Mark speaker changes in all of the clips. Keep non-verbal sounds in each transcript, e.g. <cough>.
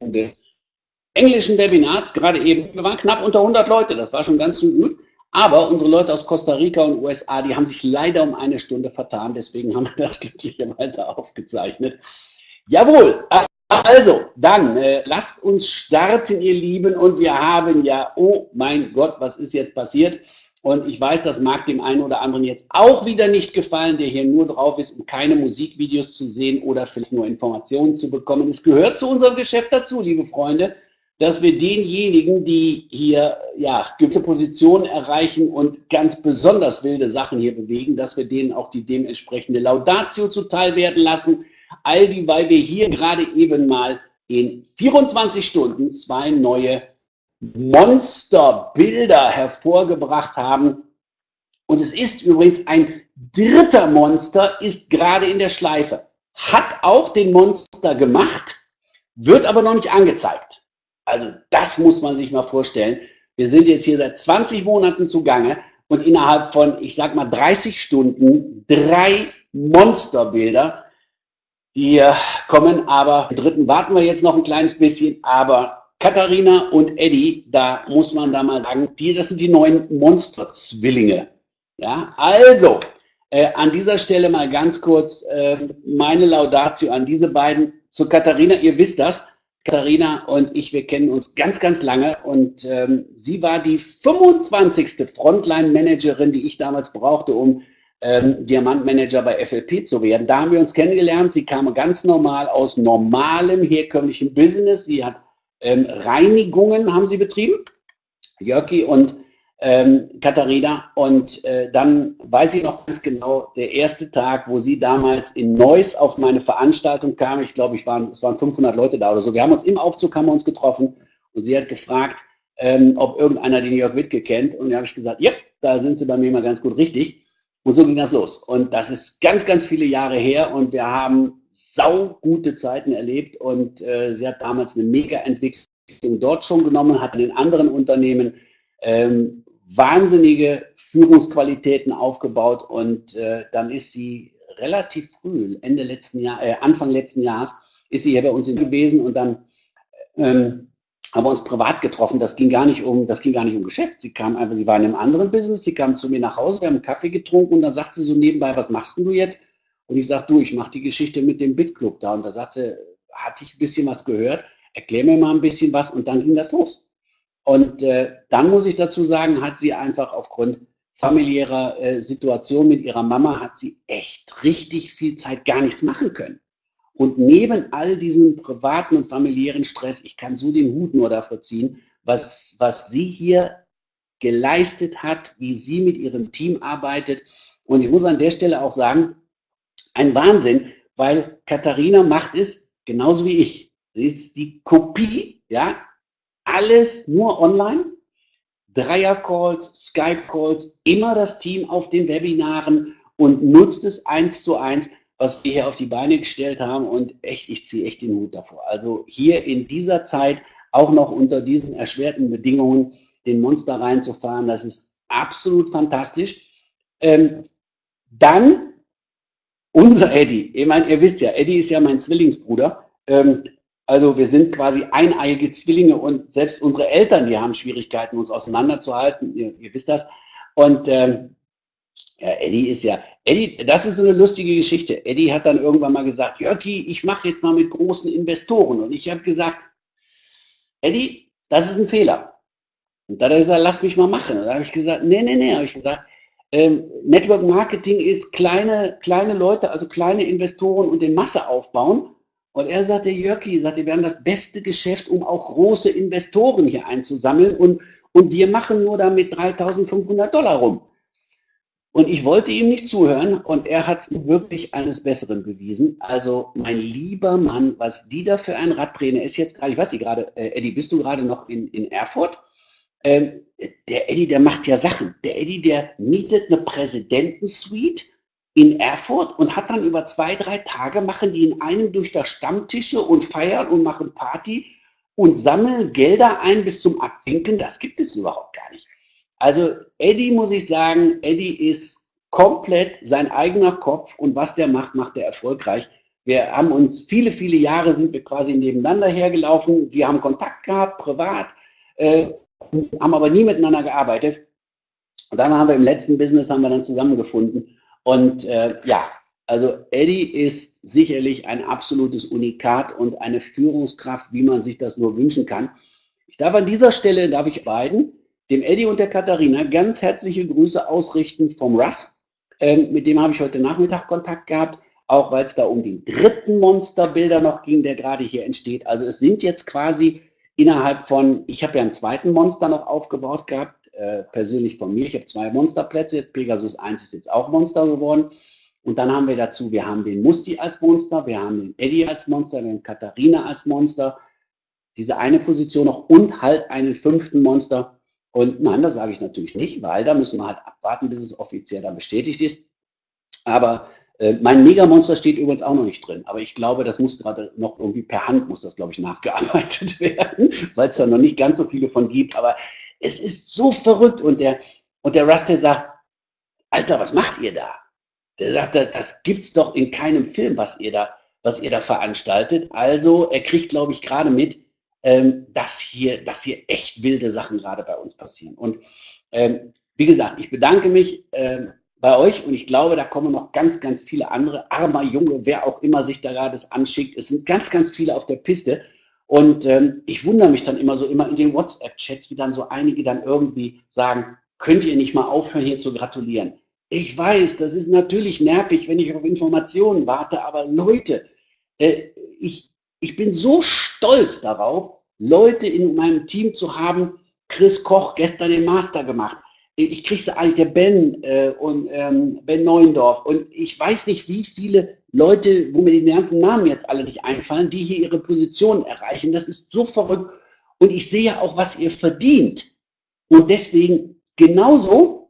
Speaker 1: des englischen Webinars gerade eben. Wir waren knapp unter 100 Leute, das war schon ganz gut. Aber unsere Leute aus Costa Rica und USA, die haben sich leider um eine Stunde vertan. Deswegen haben wir das <laughs> glücklicherweise aufgezeichnet. Jawohl, also, dann äh, lasst uns starten, ihr Lieben. Und wir haben ja, oh mein Gott, was ist jetzt passiert? Und ich weiß, das mag dem einen oder anderen jetzt auch wieder nicht gefallen, der hier nur drauf ist, um keine Musikvideos zu sehen oder vielleicht nur Informationen zu bekommen. Es gehört zu unserem Geschäft dazu, liebe Freunde, dass wir denjenigen, die hier ja, gewisse Positionen erreichen und ganz besonders wilde Sachen hier bewegen, dass wir denen auch die dementsprechende Laudatio zuteil werden lassen. All die, weil wir hier gerade eben mal in 24 Stunden zwei neue Monsterbilder hervorgebracht haben. Und es ist übrigens ein dritter Monster, ist gerade in der Schleife. Hat auch den Monster gemacht, wird aber noch nicht angezeigt. Also das muss man sich mal vorstellen. Wir sind jetzt hier seit 20 Monaten zugange und innerhalb von, ich sag mal, 30 Stunden drei Monsterbilder. Die kommen aber, dritten warten wir jetzt noch ein kleines bisschen, aber Katharina und Eddie, da muss man da mal sagen, die, das sind die neuen Monsterzwillinge. Ja, also, äh, an dieser Stelle mal ganz kurz äh, meine Laudatio an diese beiden. Zu Katharina, ihr wisst das, Katharina und ich, wir kennen uns ganz, ganz lange und ähm, sie war die 25. Frontline-Managerin, die ich damals brauchte, um ähm, Diamantmanager bei FLP zu werden. Da haben wir uns kennengelernt. Sie kam ganz normal aus normalem, herkömmlichem Business. Sie hat ähm, Reinigungen haben sie betrieben, Jörki und ähm, Katharina. Und äh, dann weiß ich noch ganz genau, der erste Tag, wo sie damals in Neuss auf meine Veranstaltung kam, ich glaube, ich waren, es waren 500 Leute da oder so. Wir haben uns im Aufzug haben wir uns getroffen und sie hat gefragt, ähm, ob irgendeiner den Jörg Wittke kennt. Und da habe ich gesagt, ja, da sind sie bei mir mal ganz gut richtig. Und so ging das los. Und das ist ganz, ganz viele Jahre her und wir haben saugute Zeiten erlebt und äh, sie hat damals eine Mega-Entwicklung dort schon genommen, hat in den anderen Unternehmen ähm, wahnsinnige Führungsqualitäten aufgebaut und äh, dann ist sie relativ früh, Ende letzten Jahr, äh, Anfang letzten Jahres, ist sie hier bei uns gewesen und dann ähm, haben wir uns privat getroffen. Das ging gar nicht um, das ging gar nicht um Geschäft. Sie kam einfach, sie war in einem anderen Business, sie kam zu mir nach Hause, wir haben einen Kaffee getrunken und dann sagt sie so nebenbei, was machst denn du jetzt? Und ich sage, du, ich mache die Geschichte mit dem Bitclub da. Und da sagt sie, hatte ich ein bisschen was gehört, erklär mir mal ein bisschen was und dann ging das los. Und äh, dann muss ich dazu sagen, hat sie einfach aufgrund familiärer äh, Situation mit ihrer Mama, hat sie echt richtig viel Zeit gar nichts machen können. Und neben all diesem privaten und familiären Stress, ich kann so den Hut nur dafür ziehen, was, was sie hier geleistet hat, wie sie mit ihrem Team arbeitet. Und ich muss an der Stelle auch sagen, ein Wahnsinn, weil Katharina macht es genauso wie ich. Sie ist die Kopie, ja, alles nur online. Dreier-Calls, Skype-Calls, immer das Team auf den Webinaren und nutzt es eins zu eins, was wir hier auf die Beine gestellt haben. Und echt, ich ziehe echt den Hut davor. Also hier in dieser Zeit, auch noch unter diesen erschwerten Bedingungen, den Monster reinzufahren, das ist absolut fantastisch. Ähm, dann unser Eddie, ich meine, ihr wisst ja, Eddie ist ja mein Zwillingsbruder. Ähm, also wir sind quasi eineiige Zwillinge und selbst unsere Eltern, die haben Schwierigkeiten, uns auseinanderzuhalten. Ihr, ihr wisst das. Und ähm, ja, Eddie ist ja, Eddie, das ist so eine lustige Geschichte. Eddie hat dann irgendwann mal gesagt, Jörgi, ich mache jetzt mal mit großen Investoren. Und ich habe gesagt, Eddie, das ist ein Fehler. Und da hat er gesagt, lass mich mal machen. Und da habe ich gesagt, nee, nee, nee, habe ich gesagt, ähm, Network Marketing ist kleine, kleine Leute, also kleine Investoren und den Masse aufbauen. Und er sagte, Jörki, sagte, wir haben das beste Geschäft, um auch große Investoren hier einzusammeln und, und wir machen nur damit 3500 Dollar rum. Und ich wollte ihm nicht zuhören und er hat es wirklich eines Besseren bewiesen. Also mein lieber Mann, was die da für ein Radtrainer ist jetzt gerade, ich weiß nicht gerade, äh, Eddie, bist du gerade noch in, in Erfurt? Ähm, der Eddie, der macht ja Sachen. Der Eddie, der mietet eine Präsidentensuite in Erfurt und hat dann über zwei, drei Tage, machen die in einem durch das Stammtische und feiern und machen Party und sammeln Gelder ein bis zum Abwinken. Das gibt es überhaupt gar nicht. Also Eddie, muss ich sagen, Eddie ist komplett sein eigener Kopf und was der macht, macht er erfolgreich. Wir haben uns viele, viele Jahre sind wir quasi nebeneinander hergelaufen. Wir haben Kontakt gehabt, privat, äh, haben aber nie miteinander gearbeitet. Und dann haben wir im letzten Business haben wir dann zusammengefunden. Und äh, ja, also Eddie ist sicherlich ein absolutes Unikat und eine Führungskraft, wie man sich das nur wünschen kann. Ich darf an dieser Stelle, darf ich beiden, dem Eddie und der Katharina, ganz herzliche Grüße ausrichten vom Russ. Ähm, mit dem habe ich heute Nachmittag Kontakt gehabt, auch weil es da um den dritten Monsterbilder noch ging, der gerade hier entsteht. Also es sind jetzt quasi innerhalb von, ich habe ja einen zweiten Monster noch aufgebaut gehabt, äh, persönlich von mir. Ich habe zwei Monsterplätze, jetzt Pegasus 1 ist jetzt auch Monster geworden. Und dann haben wir dazu, wir haben den Musti als Monster, wir haben den Eddie als Monster, wir haben Katharina als Monster, diese eine Position noch und halt einen fünften Monster. Und nein, das sage ich natürlich nicht, weil da müssen wir halt abwarten, bis es offiziell dann bestätigt ist. Aber äh, mein Megamonster steht übrigens auch noch nicht drin. Aber ich glaube, das muss gerade noch irgendwie per Hand, muss das, glaube ich, nachgearbeitet <laughs> werden, weil es da noch nicht ganz so viele von gibt. Aber es ist so verrückt. Und der, und der Rusty sagt, Alter, was macht ihr da? Der sagt, das gibt's doch in keinem Film, was ihr da, was ihr da veranstaltet. Also, er kriegt, glaube ich, gerade mit, ähm, dass hier, dass hier echt wilde Sachen gerade bei uns passieren. Und ähm, wie gesagt, ich bedanke mich ähm, bei euch und ich glaube, da kommen noch ganz, ganz viele andere, armer Junge, wer auch immer sich da gerade anschickt. Es sind ganz, ganz viele auf der Piste. Und ähm, ich wundere mich dann immer so, immer in den WhatsApp-Chats, wie dann so einige dann irgendwie sagen, könnt ihr nicht mal aufhören, hier zu gratulieren? Ich weiß, das ist natürlich nervig, wenn ich auf Informationen warte, aber Leute, äh, ich, ich bin so stolz darauf, Leute in meinem Team zu haben. Chris Koch gestern den Master gemacht. Ich kriege sie eigentlich, der Ben äh, und ähm, Ben Neuendorf. Und ich weiß nicht, wie viele Leute, wo mir die ganzen Namen jetzt alle nicht einfallen, die hier ihre Position erreichen. Das ist so verrückt. Und ich sehe auch, was ihr verdient. Und deswegen genauso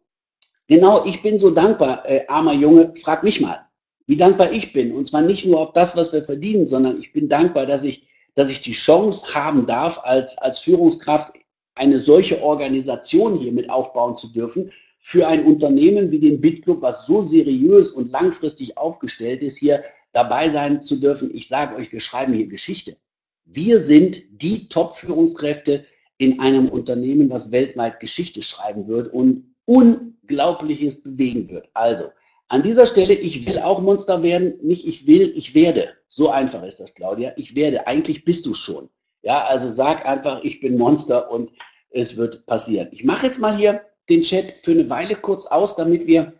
Speaker 1: Genau, ich bin so dankbar, äh, armer Junge, frag mich mal, wie dankbar ich bin. Und zwar nicht nur auf das, was wir verdienen, sondern ich bin dankbar, dass ich, dass ich die Chance haben darf, als, als Führungskraft eine solche Organisation hier mit aufbauen zu dürfen, für ein Unternehmen wie den BitClub, was so seriös und langfristig aufgestellt ist, hier dabei sein zu dürfen. Ich sage euch, wir schreiben hier Geschichte. Wir sind die Top-Führungskräfte in einem Unternehmen, was weltweit Geschichte schreiben wird und Unglaubliches bewegen wird. Also, an dieser Stelle, ich will auch Monster werden, nicht ich will, ich werde. So einfach ist das, Claudia. Ich werde, eigentlich bist du schon. Ja, also sag einfach, ich bin Monster und es wird passieren. Ich mache jetzt mal hier den Chat für eine Weile kurz aus, damit wir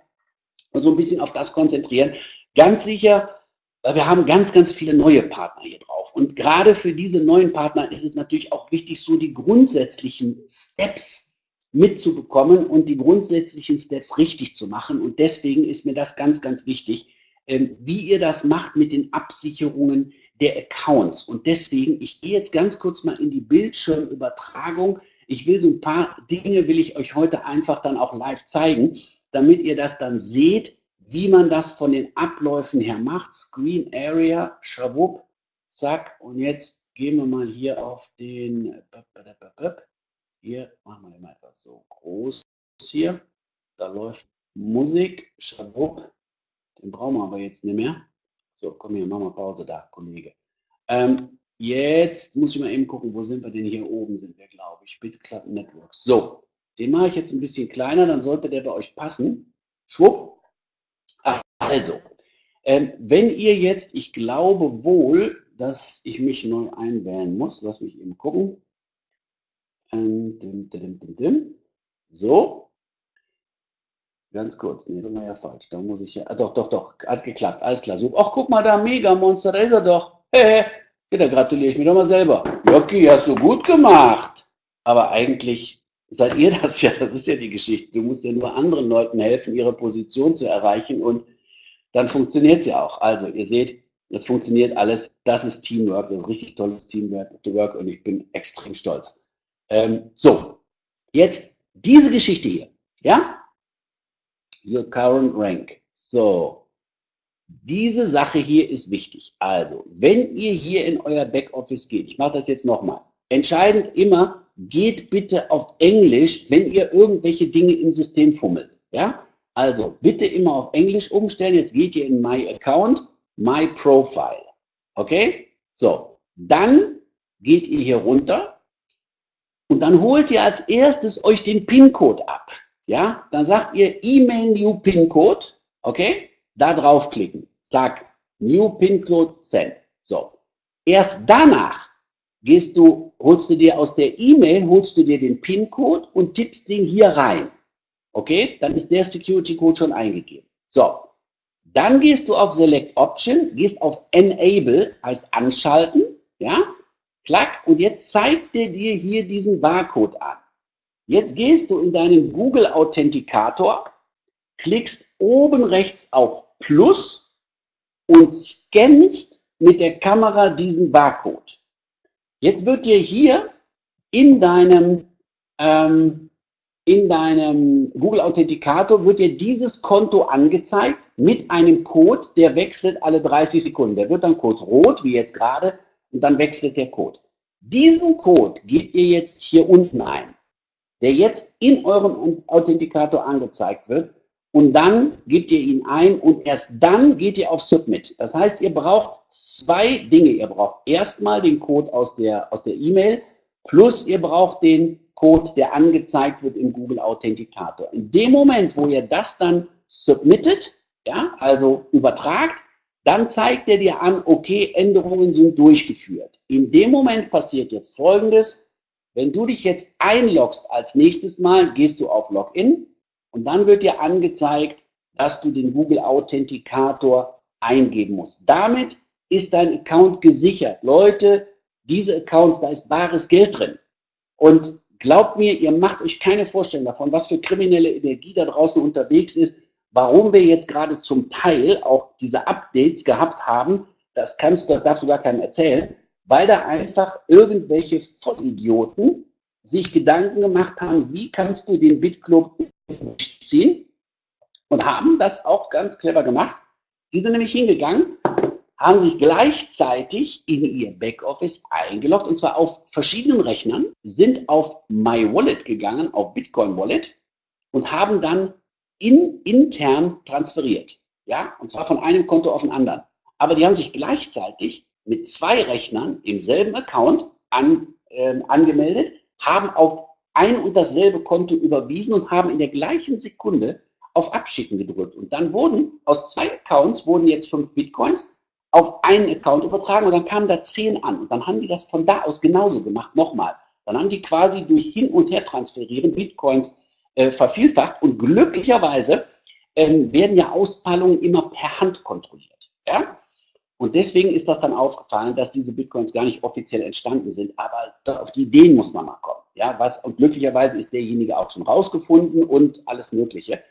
Speaker 1: uns so ein bisschen auf das konzentrieren. Ganz sicher, wir haben ganz, ganz viele neue Partner hier drauf. Und gerade für diese neuen Partner ist es natürlich auch wichtig, so die grundsätzlichen Steps mitzubekommen und die grundsätzlichen Steps richtig zu machen. Und deswegen ist mir das ganz, ganz wichtig, ähm, wie ihr das macht mit den Absicherungen der Accounts. Und deswegen, ich gehe jetzt ganz kurz mal in die Bildschirmübertragung. Ich will so ein paar Dinge, will ich euch heute einfach dann auch live zeigen, damit ihr das dann seht, wie man das von den Abläufen her macht. Screen Area, schwupp, zack. Und jetzt gehen wir mal hier auf den hier machen wir mal etwas so groß hier. Da läuft Musik, Schwupp. Den brauchen wir aber jetzt nicht mehr. So, komm hier, machen wir Pause da, Kollege. Ähm, jetzt muss ich mal eben gucken, wo sind wir denn? Hier oben sind wir, glaube ich. BitClub Network. So, den mache ich jetzt ein bisschen kleiner, dann sollte der bei euch passen. Schwupp. Also, ähm, wenn ihr jetzt, ich glaube wohl, dass ich mich neu einwählen muss. Lass mich eben gucken. Ähm, dim, dim, dim, so. Ganz kurz, nee, das war ja falsch. Da muss ich ja, ah, doch, doch, doch, hat geklappt, alles klar. So, ach, guck mal da, Mega Monster, da ist er doch. <laughs> Ja, da gratuliere ich mir doch mal selber. Jockey, hast du gut gemacht. Aber eigentlich seid ihr das ja, das ist ja die Geschichte. Du musst ja nur anderen Leuten helfen, ihre Position zu erreichen und dann funktioniert es ja auch. Also, ihr seht, es funktioniert alles. Das ist Teamwork, das ist richtig tolles Teamwork und ich bin extrem stolz. Ähm, so, jetzt diese Geschichte hier, ja? Your current rank. So, diese Sache hier ist wichtig. Also, wenn ihr hier in euer Backoffice geht, ich mache das jetzt nochmal, entscheidend immer, geht bitte auf Englisch, wenn ihr irgendwelche Dinge im System fummelt. Ja? Also, bitte immer auf Englisch umstellen. Jetzt geht ihr in My Account, My Profile. Okay? So, dann geht ihr hier runter und dann holt ihr als erstes euch den PIN-Code ab. Ja, dann sagt ihr E-Mail New PIN-Code. Okay? Da draufklicken. Zack. New PIN-Code Send. So. Erst danach gehst du, holst du dir aus der E-Mail, holst du dir den PIN-Code und tippst den hier rein. Okay, dann ist der Security-Code schon eingegeben. So, dann gehst du auf Select Option, gehst auf Enable, heißt anschalten, ja, klack, und jetzt zeigt er dir hier diesen Barcode an. Jetzt gehst du in deinen Google Authentikator, klickst oben rechts auf Plus und scannst mit der Kamera diesen Barcode. Jetzt wird dir hier in deinem, ähm, in deinem Google Authentikator wird dir dieses Konto angezeigt mit einem Code, der wechselt alle 30 Sekunden. Der wird dann kurz rot, wie jetzt gerade, und dann wechselt der Code. Diesen Code gebt ihr jetzt hier unten ein, der jetzt in eurem Authentikator angezeigt wird und dann gebt ihr ihn ein und erst dann geht ihr auf Submit. Das heißt, ihr braucht zwei Dinge. Ihr braucht erstmal den Code aus der aus der E-Mail plus ihr braucht den Code, der angezeigt wird im Google Authentikator. In dem Moment, wo ihr das dann submittet, ja, also übertragt, dann zeigt er dir an, okay, Änderungen sind durchgeführt. In dem Moment passiert jetzt Folgendes. Wenn du dich jetzt einloggst als nächstes Mal, gehst du auf Login und dann wird dir angezeigt, dass du den Google Authentikator eingeben musst. Damit ist dein Account gesichert. Leute, diese Accounts, da ist bares Geld drin. Und glaubt mir, ihr macht euch keine Vorstellung davon, was für kriminelle Energie da draußen unterwegs ist, warum wir jetzt gerade zum Teil auch diese Updates gehabt haben. Das kannst du, das darfst du gar keinem erzählen, weil da einfach irgendwelche Vollidioten sich Gedanken gemacht haben, wie kannst du den BitClub ziehen und haben das auch ganz clever gemacht. Die sind nämlich hingegangen, haben sich gleichzeitig in ihr Backoffice eingeloggt und zwar auf verschiedenen Rechnern, sind auf My Wallet gegangen, auf Bitcoin Wallet und haben dann in, intern transferiert. Ja, und zwar von einem Konto auf ein anderen. Aber die haben sich gleichzeitig mit zwei Rechnern im selben Account an, äh, angemeldet, haben auf ein und dasselbe Konto überwiesen und haben in der gleichen Sekunde auf Abschicken gedrückt. Und dann wurden aus zwei Accounts wurden jetzt fünf Bitcoins auf einen Account übertragen und dann kamen da zehn an. Und dann haben die das von da aus genauso gemacht, nochmal. Dann haben die quasi durch Hin- und Her transferieren Bitcoins äh, vervielfacht und glücklicherweise ähm, werden ja Auszahlungen immer per Hand kontrolliert. Ja? Und deswegen ist das dann aufgefallen, dass diese Bitcoins gar nicht offiziell entstanden sind. Aber auf die Ideen muss man mal kommen. Ja, was, und glücklicherweise ist derjenige auch schon rausgefunden und alles Mögliche.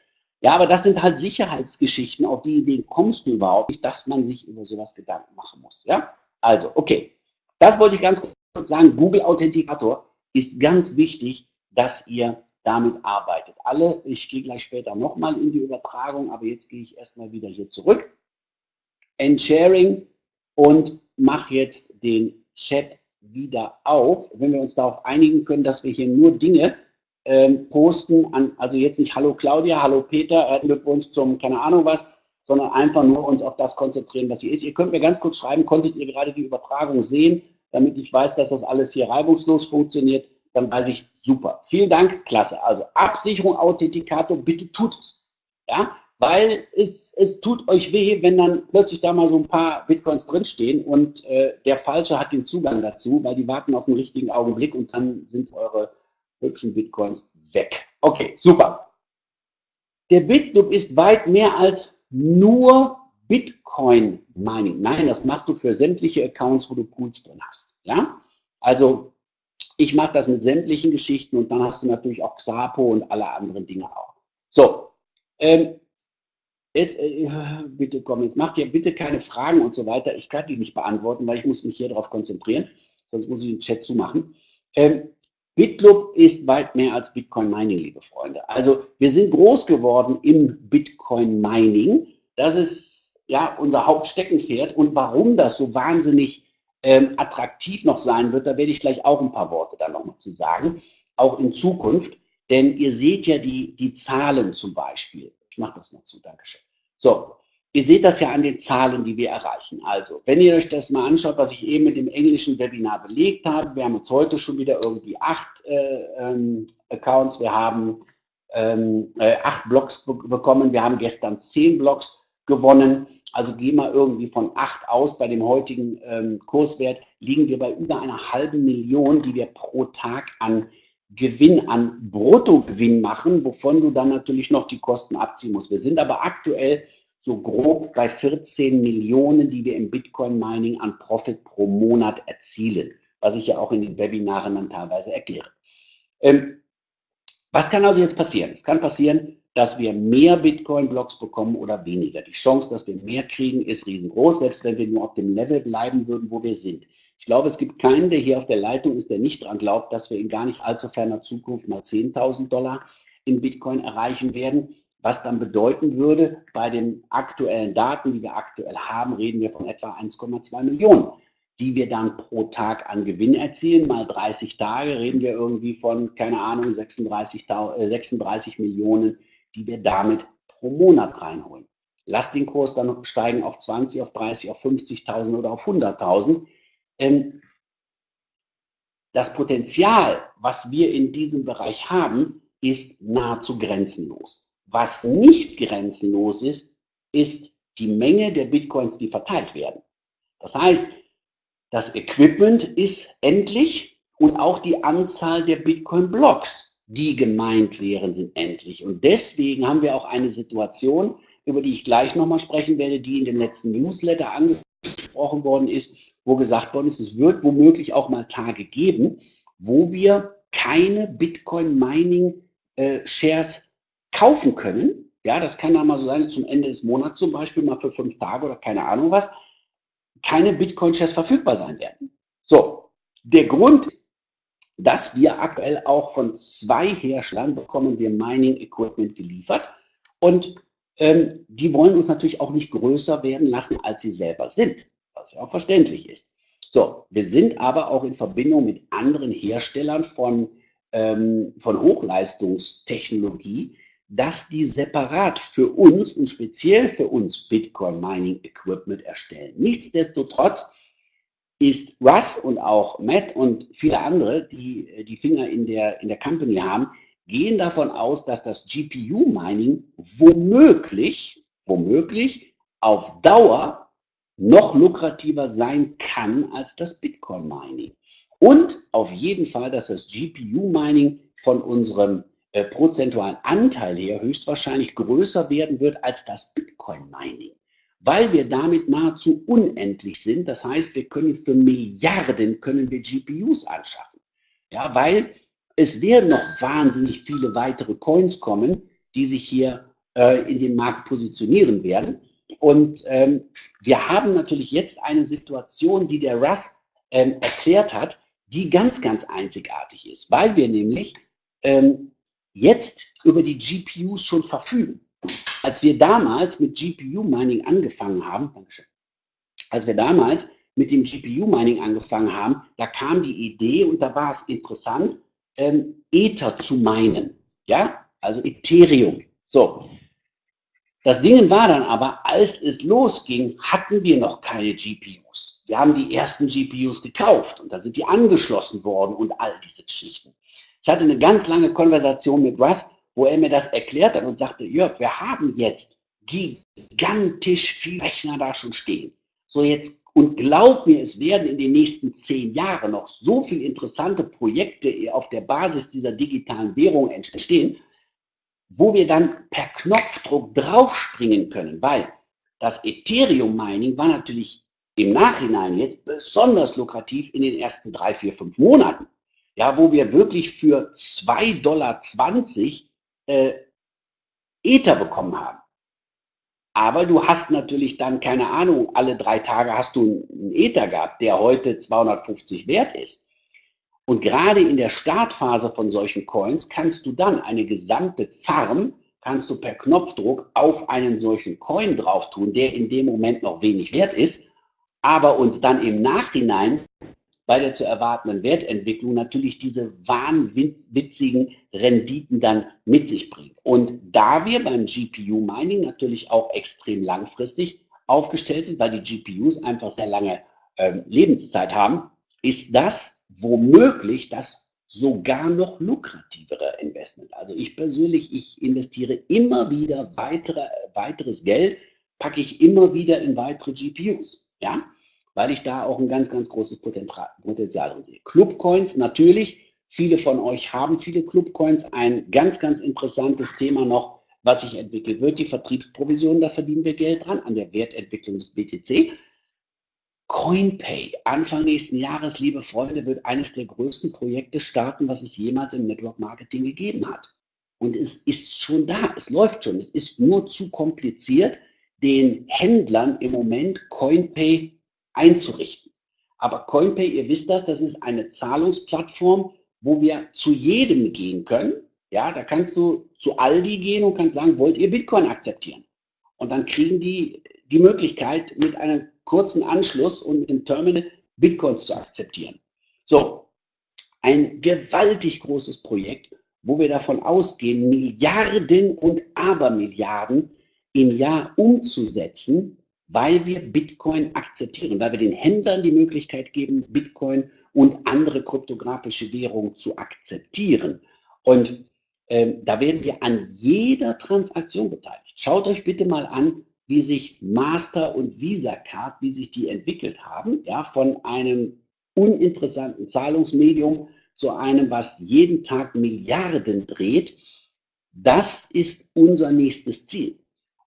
Speaker 1: Ja, aber das sind halt Sicherheitsgeschichten. Auf die Ideen kommst du überhaupt nicht, dass man sich über sowas Gedanken machen muss. Ja, also, okay. Das wollte ich ganz kurz sagen. Google Authentikator ist ganz wichtig, dass ihr damit arbeitet. Alle, ich gehe gleich später nochmal in die Übertragung, aber jetzt gehe ich erstmal wieder hier zurück. End Sharing und mache jetzt den Chat wieder auf. Wenn wir uns darauf einigen können, dass wir hier nur Dinge ähm, posten, an, also jetzt nicht Hallo Claudia, Hallo Peter, äh, Glückwunsch zum keine Ahnung was, sondern einfach nur uns auf das konzentrieren, was hier ist. Ihr könnt mir ganz kurz schreiben, konntet ihr gerade die Übertragung sehen, damit ich weiß, dass das alles hier reibungslos funktioniert, dann weiß ich, super. Vielen Dank, klasse. Also Absicherung, Authentikator, bitte tut es. Ja, weil es, es tut euch weh, wenn dann plötzlich da mal so ein paar Bitcoins drinstehen und äh, der Falsche hat den Zugang dazu, weil die warten auf den richtigen Augenblick und dann sind eure hübschen Bitcoins weg. Okay, super. Der BitLoop ist weit mehr als nur Bitcoin Mining. Nein, das machst du für sämtliche Accounts, wo du Pools drin hast. Ja, also ich mache das mit sämtlichen Geschichten und dann hast du natürlich auch Xapo und alle anderen Dinge auch. So, ähm, Jetzt, äh, bitte komm, jetzt macht ihr bitte keine Fragen und so weiter. Ich kann die nicht beantworten, weil ich muss mich hier darauf konzentrieren. Sonst muss ich den Chat zumachen. Ähm, BitLoop ist weit mehr als Bitcoin Mining, liebe Freunde. Also wir sind groß geworden im Bitcoin Mining. Das ist ja unser Hauptsteckenpferd. Und warum das so wahnsinnig ähm, attraktiv noch sein wird, da werde ich gleich auch ein paar Worte dann nochmal zu sagen, auch in Zukunft. Denn ihr seht ja die, die Zahlen zum Beispiel. Mache das mal zu, Dankeschön. So, Ihr seht das ja an den Zahlen, die wir erreichen. Also, wenn ihr euch das mal anschaut, was ich eben mit dem englischen Webinar belegt habe, wir haben uns heute schon wieder irgendwie acht äh, ähm, Accounts, wir haben ähm, äh, acht Blogs be bekommen, wir haben gestern zehn Blogs gewonnen. Also gehen wir irgendwie von acht aus. Bei dem heutigen ähm, Kurswert liegen wir bei über einer halben Million, die wir pro Tag an Gewinn, an Bruttogewinn machen, wovon du dann natürlich noch die Kosten abziehen musst. Wir sind aber aktuell so grob bei 14 Millionen, die wir im Bitcoin-Mining an Profit pro Monat erzielen, was ich ja auch in den Webinaren dann teilweise erkläre. Ähm, was kann also jetzt passieren? Es kann passieren, dass wir mehr Bitcoin-Blocks bekommen oder weniger. Die Chance, dass wir mehr kriegen, ist riesengroß, selbst wenn wir nur auf dem Level bleiben würden, wo wir sind. Ich glaube, es gibt keinen, der hier auf der Leitung ist, der nicht daran glaubt, dass wir in gar nicht allzu ferner Zukunft mal 10.000 Dollar in Bitcoin erreichen werden was dann bedeuten würde, bei den aktuellen Daten, die wir aktuell haben, reden wir von etwa 1,2 Millionen, die wir dann pro Tag an Gewinn erzielen. Mal 30 Tage reden wir irgendwie von, keine Ahnung, 36, 36 Millionen, die wir damit pro Monat reinholen. Lass den Kurs dann steigen auf 20, auf 30, auf 50.000 oder auf 100.000. Ähm, das Potenzial, was wir in diesem Bereich haben, ist nahezu grenzenlos. Was nicht grenzenlos ist, ist die Menge der Bitcoins, die verteilt werden. Das heißt, das Equipment ist endlich und auch die Anzahl der Bitcoin-Blocks, die gemeint wären, sind endlich. Und deswegen haben wir auch eine Situation, über die ich gleich nochmal sprechen werde, die in dem letzten Newsletter angesprochen worden ist, wo gesagt worden ist, es wird womöglich auch mal Tage geben, wo wir keine Bitcoin-Mining-Shares äh, kaufen können. Ja, das kann dann mal so sein, zum Ende des Monats zum Beispiel, mal für fünf Tage oder keine Ahnung was, keine Bitcoin-Shares verfügbar sein werden. So, der Grund dass wir aktuell auch von zwei Herstellern bekommen wir Mining Equipment geliefert und ähm, die wollen uns natürlich auch nicht größer werden lassen, als sie selber sind, was ja auch verständlich ist. So, wir sind aber auch in Verbindung mit anderen Herstellern von, ähm, von Hochleistungstechnologie, dass die separat für uns und speziell für uns Bitcoin Mining Equipment erstellen. Nichtsdestotrotz ist Russ und auch Matt und viele andere, die die Finger in der, in der Company haben, gehen davon aus, dass das GPU Mining womöglich, womöglich auf Dauer noch lukrativer sein kann als das Bitcoin Mining. Und auf jeden Fall, dass das GPU Mining von unserem äh, prozentualen Anteil her höchstwahrscheinlich größer werden wird als das Bitcoin-Mining, weil wir damit nahezu unendlich sind. Das heißt, wir können für Milliarden können wir GPUs anschaffen. Ja, weil es werden noch wahnsinnig viele weitere Coins kommen, die sich hier äh, in den Markt positionieren werden. Und ähm, wir haben natürlich jetzt eine Situation, die der Russ ähm, erklärt hat, die ganz, ganz einzigartig ist, weil wir nämlich ähm, jetzt über die GPUs schon verfügen. Als wir damals mit GPU-Mining angefangen haben, als wir damals mit dem GPU-Mining angefangen haben, da kam die Idee und da war es interessant, ähm, Ether zu meinen. Ja, also Ethereum. So. Das Ding war dann aber, als es losging, hatten wir noch keine GPUs. Wir haben die ersten GPUs gekauft und dann sind die angeschlossen worden und all diese Geschichten. Ich hatte eine ganz lange Konversation mit Russ, wo er mir das erklärt hat und sagte, Jörg, wir haben jetzt gigantisch viel Rechner da schon stehen. So jetzt, und glaub mir, es werden in den nächsten zehn Jahren noch so viele interessante Projekte auf der Basis dieser digitalen Währung entstehen, wo wir dann per Knopfdruck draufspringen können, weil das Ethereum-Mining war natürlich im Nachhinein jetzt besonders lukrativ in den ersten drei, vier, fünf Monaten ja, wo wir wirklich für 2,20 Dollar äh, Ether bekommen haben. Aber du hast natürlich dann, keine Ahnung, alle drei Tage hast du einen Ether gehabt, der heute 250 wert ist. Und gerade in der Startphase von solchen Coins kannst du dann eine gesamte Farm, kannst du per Knopfdruck auf einen solchen Coin drauf tun, der in dem Moment noch wenig wert ist, aber uns dann im Nachhinein bei der zu erwartenden Wertentwicklung natürlich diese wahnwitzigen Renditen dann mit sich bringt. Und da wir beim GPU Mining natürlich auch extrem langfristig aufgestellt sind, weil die GPUs einfach sehr lange äh, Lebenszeit haben, ist das womöglich das sogar noch lukrativere Investment. Also ich persönlich, ich investiere immer wieder weitere, weiteres Geld, packe ich immer wieder in weitere GPUs. Ja, weil ich da auch ein ganz, ganz großes Potenzial drin sehe. Clubcoins natürlich. Viele von euch haben viele Clubcoins. Ein ganz, ganz interessantes Thema noch, was sich entwickelt wird. Die Vertriebsprovision, da verdienen wir Geld dran an der Wertentwicklung des BTC. CoinPay, Anfang nächsten Jahres, liebe Freunde, wird eines der größten Projekte starten, was es jemals im Network Marketing gegeben hat. Und es ist schon da, es läuft schon. Es ist nur zu kompliziert, den Händlern im Moment CoinPay einzurichten. Aber CoinPay, ihr wisst das, das ist eine Zahlungsplattform, wo wir zu jedem gehen können. Ja, da kannst du zu Aldi gehen und kannst sagen, wollt ihr Bitcoin akzeptieren? Und dann kriegen die die Möglichkeit, mit einem kurzen Anschluss und mit dem Terminal Bitcoins zu akzeptieren. So, ein gewaltig großes Projekt, wo wir davon ausgehen, Milliarden und Abermilliarden im Jahr umzusetzen, weil wir Bitcoin akzeptieren, weil wir den Händlern die Möglichkeit geben, Bitcoin und andere kryptografische Währungen zu akzeptieren. Und ähm, da werden wir an jeder Transaktion beteiligt. Schaut euch bitte mal an, wie sich Master und Visa Card, wie sich die entwickelt haben, ja, von einem uninteressanten Zahlungsmedium zu einem, was jeden Tag Milliarden dreht. Das ist unser nächstes Ziel.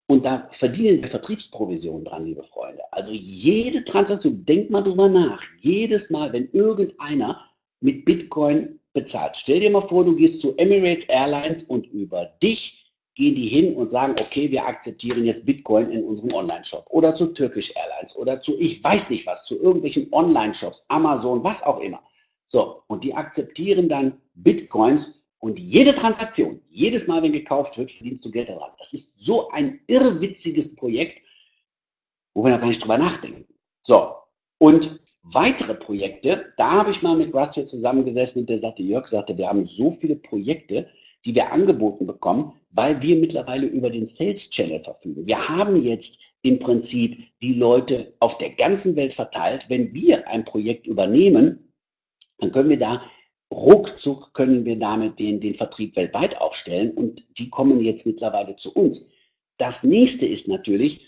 Speaker 1: Und da verdienen wir Vertriebsprovisionen dran, liebe Freunde. Also jede Transaktion, denkt mal drüber nach, jedes Mal, wenn irgendeiner mit Bitcoin bezahlt. Stell dir mal vor, du gehst zu Emirates Airlines und über dich gehen die hin und sagen, okay, wir akzeptieren jetzt Bitcoin in unserem Online-Shop oder zu Turkish Airlines oder zu, ich weiß nicht was, zu irgendwelchen Online-Shops, Amazon, was auch immer. So, und die akzeptieren dann Bitcoins und jede Transaktion, jedes Mal, wenn gekauft wird, verdienst du Geld daran. Das ist so ein irrwitziges Projekt, wo wir noch gar nicht drüber nachdenken. So, und weitere Projekte, da habe ich mal mit Russ hier zusammengesessen und der sagte, Jörg sagte, wir haben so viele Projekte, die wir angeboten bekommen, weil wir mittlerweile über den Sales Channel verfügen. Wir haben jetzt im Prinzip die Leute auf der ganzen Welt verteilt. Wenn wir ein Projekt übernehmen, dann können wir da ruckzuck können wir damit den, den Vertrieb weltweit aufstellen und die kommen jetzt mittlerweile zu uns. Das nächste ist natürlich,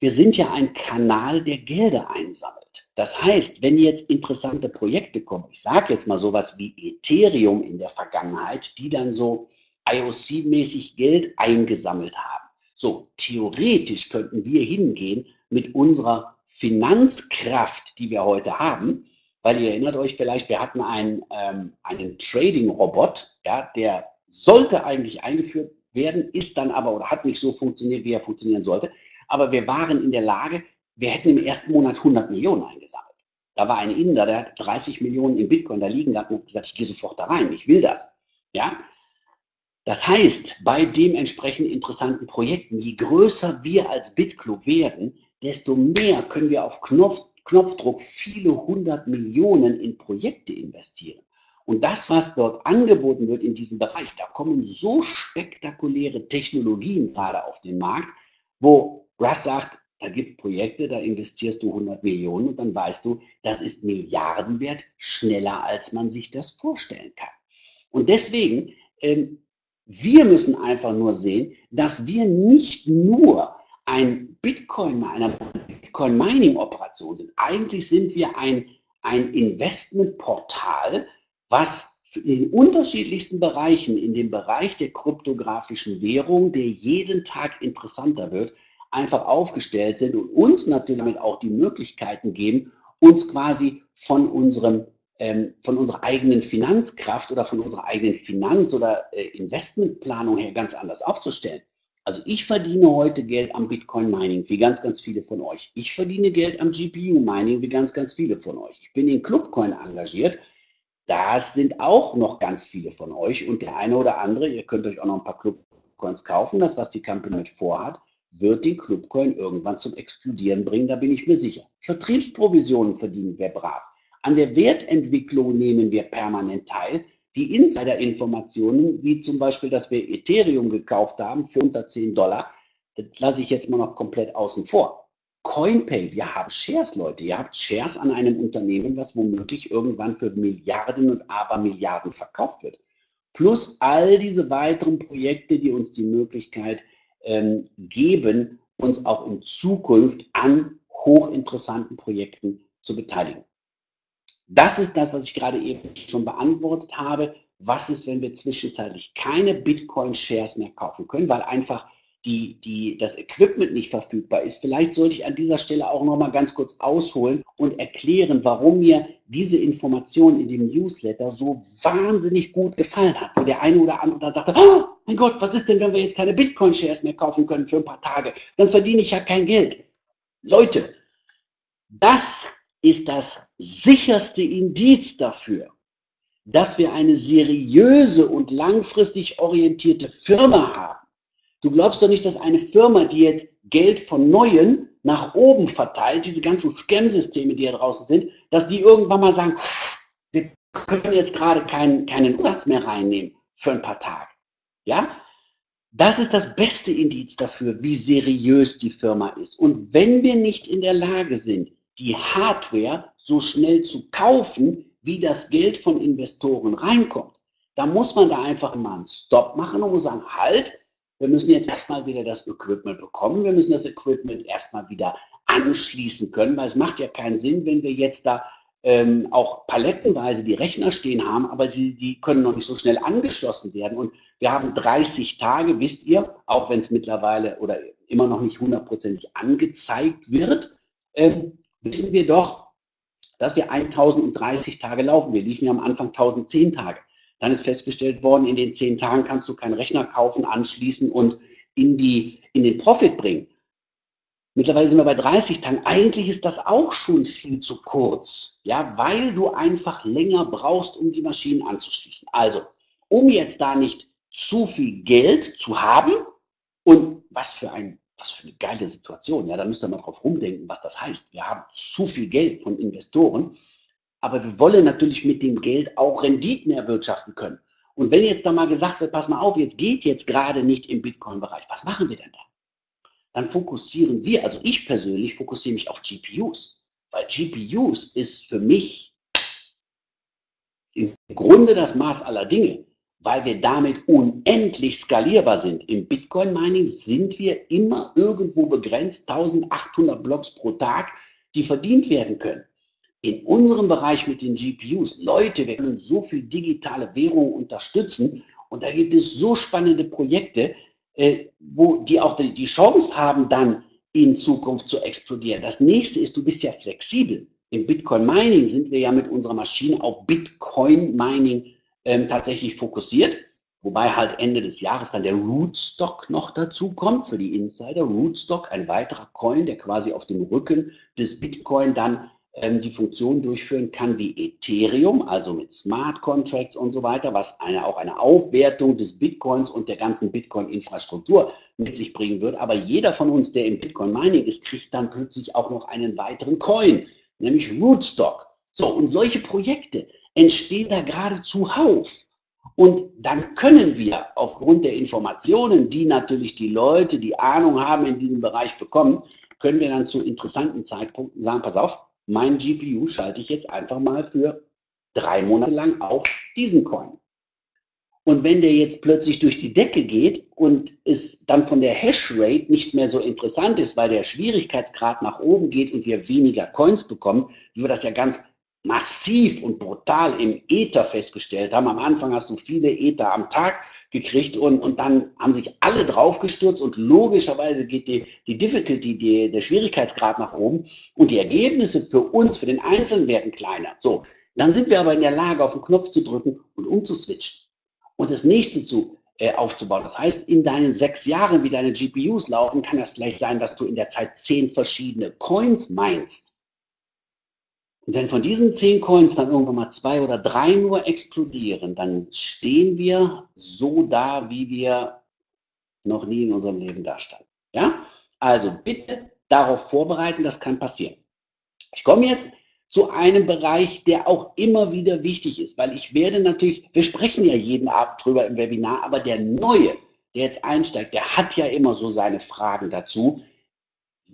Speaker 1: wir sind ja ein Kanal, der Gelder einsammelt. Das heißt, wenn jetzt interessante Projekte kommen, ich sage jetzt mal sowas wie Ethereum in der Vergangenheit, die dann so IOC-mäßig Geld eingesammelt haben. So, theoretisch könnten wir hingehen mit unserer Finanzkraft, die wir heute haben, weil ihr erinnert euch vielleicht, wir hatten einen, ähm, einen Trading-Robot, ja, der sollte eigentlich eingeführt werden, ist dann aber oder hat nicht so funktioniert, wie er funktionieren sollte. Aber wir waren in der Lage, wir hätten im ersten Monat 100 Millionen eingesammelt. Da war ein Inder, der hat 30 Millionen in Bitcoin da liegen gehabt und hat gesagt, ich gehe sofort da rein, ich will das. Ja? Das heißt, bei dementsprechend interessanten Projekten, je größer wir als BitClub werden, desto mehr können wir auf Knopf, Knopfdruck viele hundert Millionen in Projekte investieren. Und das, was dort angeboten wird in diesem Bereich, da kommen so spektakuläre Technologien gerade auf den Markt, wo Russ sagt, da gibt es Projekte, da investierst du 100 Millionen und dann weißt du, das ist Milliardenwert, schneller als man sich das vorstellen kann. Und deswegen, ähm, wir müssen einfach nur sehen, dass wir nicht nur ein Bitcoin, eine Bitcoin-Mining-Operation sind. Eigentlich sind wir ein, ein Investmentportal, was in den unterschiedlichsten Bereichen, in dem Bereich der kryptografischen Währung, der jeden Tag interessanter wird, einfach aufgestellt sind und uns natürlich damit auch die Möglichkeiten geben, uns quasi von unserem ähm, von unserer eigenen Finanzkraft oder von unserer eigenen Finanz- oder äh, Investmentplanung her ganz anders aufzustellen. Also ich verdiene heute Geld am Bitcoin-Mining, wie ganz, ganz viele von euch. Ich verdiene Geld am GPU-Mining, wie ganz, ganz viele von euch. Ich bin in Clubcoin engagiert. Das sind auch noch ganz viele von euch. Und der eine oder andere, ihr könnt euch auch noch ein paar Clubcoins kaufen. Das, was die Company mit vorhat, wird den Clubcoin irgendwann zum Explodieren bringen, da bin ich mir sicher. Vertriebsprovisionen verdienen wir brav. An der Wertentwicklung nehmen wir permanent teil. Die Insider-Informationen, wie zum Beispiel, dass wir Ethereum gekauft haben für unter 10 Dollar, das lasse ich jetzt mal noch komplett außen vor. CoinPay, wir haben Shares, Leute. Ihr habt Shares an einem Unternehmen, was womöglich irgendwann für Milliarden und Abermilliarden verkauft wird. Plus all diese weiteren Projekte, die uns die Möglichkeit ähm, geben, uns auch in Zukunft an hochinteressanten Projekten zu beteiligen. Das ist das, was ich gerade eben schon beantwortet habe. Was ist, wenn wir zwischenzeitlich keine Bitcoin-Shares mehr kaufen können, weil einfach die, die, das Equipment nicht verfügbar ist. Vielleicht sollte ich an dieser Stelle auch noch mal ganz kurz ausholen und erklären, warum mir diese Information in dem Newsletter so wahnsinnig gut gefallen hat, wo der eine oder andere dann sagte, oh mein Gott, was ist denn, wenn wir jetzt keine Bitcoin-Shares mehr kaufen können für ein paar Tage? Dann verdiene ich ja kein Geld. Leute, das ist das sicherste Indiz dafür, dass wir eine seriöse und langfristig orientierte Firma haben Du glaubst doch nicht, dass eine Firma, die jetzt Geld von Neuen nach oben verteilt, diese ganzen Scam-Systeme, die da draußen sind, dass die irgendwann mal sagen, wir können jetzt gerade keinen, keinen Umsatz mehr reinnehmen für ein paar Tage. Ja? Das ist das beste Indiz dafür, wie seriös die Firma ist. Und wenn wir nicht in der Lage sind, die Hardware so schnell zu kaufen, wie das Geld von Investoren reinkommt, dann muss man da einfach mal einen Stop machen und muss sagen, halt, wir müssen jetzt erstmal wieder das Equipment bekommen. Wir müssen das Equipment erstmal wieder anschließen können, weil es macht ja keinen Sinn, wenn wir jetzt da ähm, auch palettenweise die Rechner stehen haben, aber sie, die können noch nicht so schnell angeschlossen werden. Und wir haben 30 Tage, wisst ihr, auch wenn es mittlerweile oder immer noch nicht hundertprozentig angezeigt wird, ähm, wissen wir doch, dass wir 1030 Tage laufen. Wir liefen ja am Anfang 1010 Tage. Dann ist festgestellt worden, in den zehn Tagen kannst du keinen Rechner kaufen, anschließen und in, die, in den Profit bringen. Mittlerweile sind wir bei 30 Tagen. Eigentlich ist das auch schon viel zu kurz, ja, weil du einfach länger brauchst, um die Maschinen anzuschließen. Also, um jetzt da nicht zu viel Geld zu haben und was für ein was für eine geile Situation. Ja, da müsst ihr mal drauf rumdenken, was das heißt. Wir haben zu viel Geld von Investoren aber wir wollen natürlich mit dem Geld auch Renditen erwirtschaften können. Und wenn jetzt da mal gesagt wird, pass mal auf, jetzt geht jetzt gerade nicht im Bitcoin-Bereich, was machen wir denn da? Dann fokussieren wir, also ich persönlich fokussiere mich auf GPUs, weil GPUs ist für mich im Grunde das Maß aller Dinge, weil wir damit unendlich skalierbar sind. Im Bitcoin-Mining sind wir immer irgendwo begrenzt, 1800 Blocks pro Tag, die verdient werden können in unserem Bereich mit den GPUs, Leute, wir können so viel digitale Währung unterstützen und da gibt es so spannende Projekte, äh, wo die auch die, Chance haben, dann in Zukunft zu explodieren. Das nächste ist, du bist ja flexibel. Im Bitcoin Mining sind wir ja mit unserer Maschine auf Bitcoin Mining ähm, tatsächlich fokussiert. Wobei halt Ende des Jahres dann der Rootstock noch dazu kommt für die Insider. Rootstock, ein weiterer Coin, der quasi auf dem Rücken des Bitcoin dann ähm, die Funktion durchführen kann wie Ethereum, also mit Smart Contracts und so weiter, was eine, auch eine Aufwertung des Bitcoins und der ganzen Bitcoin-Infrastruktur mit sich bringen wird. Aber jeder von uns, der im Bitcoin-Mining ist, kriegt dann plötzlich auch noch einen weiteren Coin, nämlich Rootstock. So, und solche Projekte entstehen da gerade zuhauf. Und dann können wir aufgrund der Informationen, die natürlich die Leute, die Ahnung haben in diesem Bereich bekommen, können wir dann zu interessanten Zeitpunkten sagen, pass auf, mein GPU schalte ich jetzt einfach mal für drei Monate lang auf diesen Coin. Und wenn der jetzt plötzlich durch die Decke geht und es dann von der Hashrate nicht mehr so interessant ist, weil der Schwierigkeitsgrad nach oben geht und wir weniger Coins bekommen, wie wir das ja ganz massiv und brutal im Ether festgestellt haben. Am Anfang hast du viele Ether am Tag gekriegt und, und dann haben sich alle draufgestürzt und logischerweise geht die, die Difficulty, die, der Schwierigkeitsgrad nach oben und die Ergebnisse für uns, für den Einzelnen werden kleiner. So, dann sind wir aber in der Lage, auf den Knopf zu drücken und umzuswitchen und das nächste zu äh, aufzubauen. Das heißt, in deinen sechs Jahren, wie deine GPUs laufen, kann das vielleicht sein, dass du in der Zeit zehn verschiedene Coins meinst. Und wenn von diesen zehn Coins dann irgendwann mal zwei oder drei nur explodieren, dann stehen wir so da, wie wir noch nie in unserem Leben dastanden. Ja? Also bitte darauf vorbereiten, das kann passieren. Ich komme jetzt zu einem Bereich, der auch immer wieder wichtig ist, weil ich werde natürlich, wir sprechen ja jeden Abend drüber im Webinar, aber der Neue, der jetzt einsteigt, der hat ja immer so seine Fragen dazu.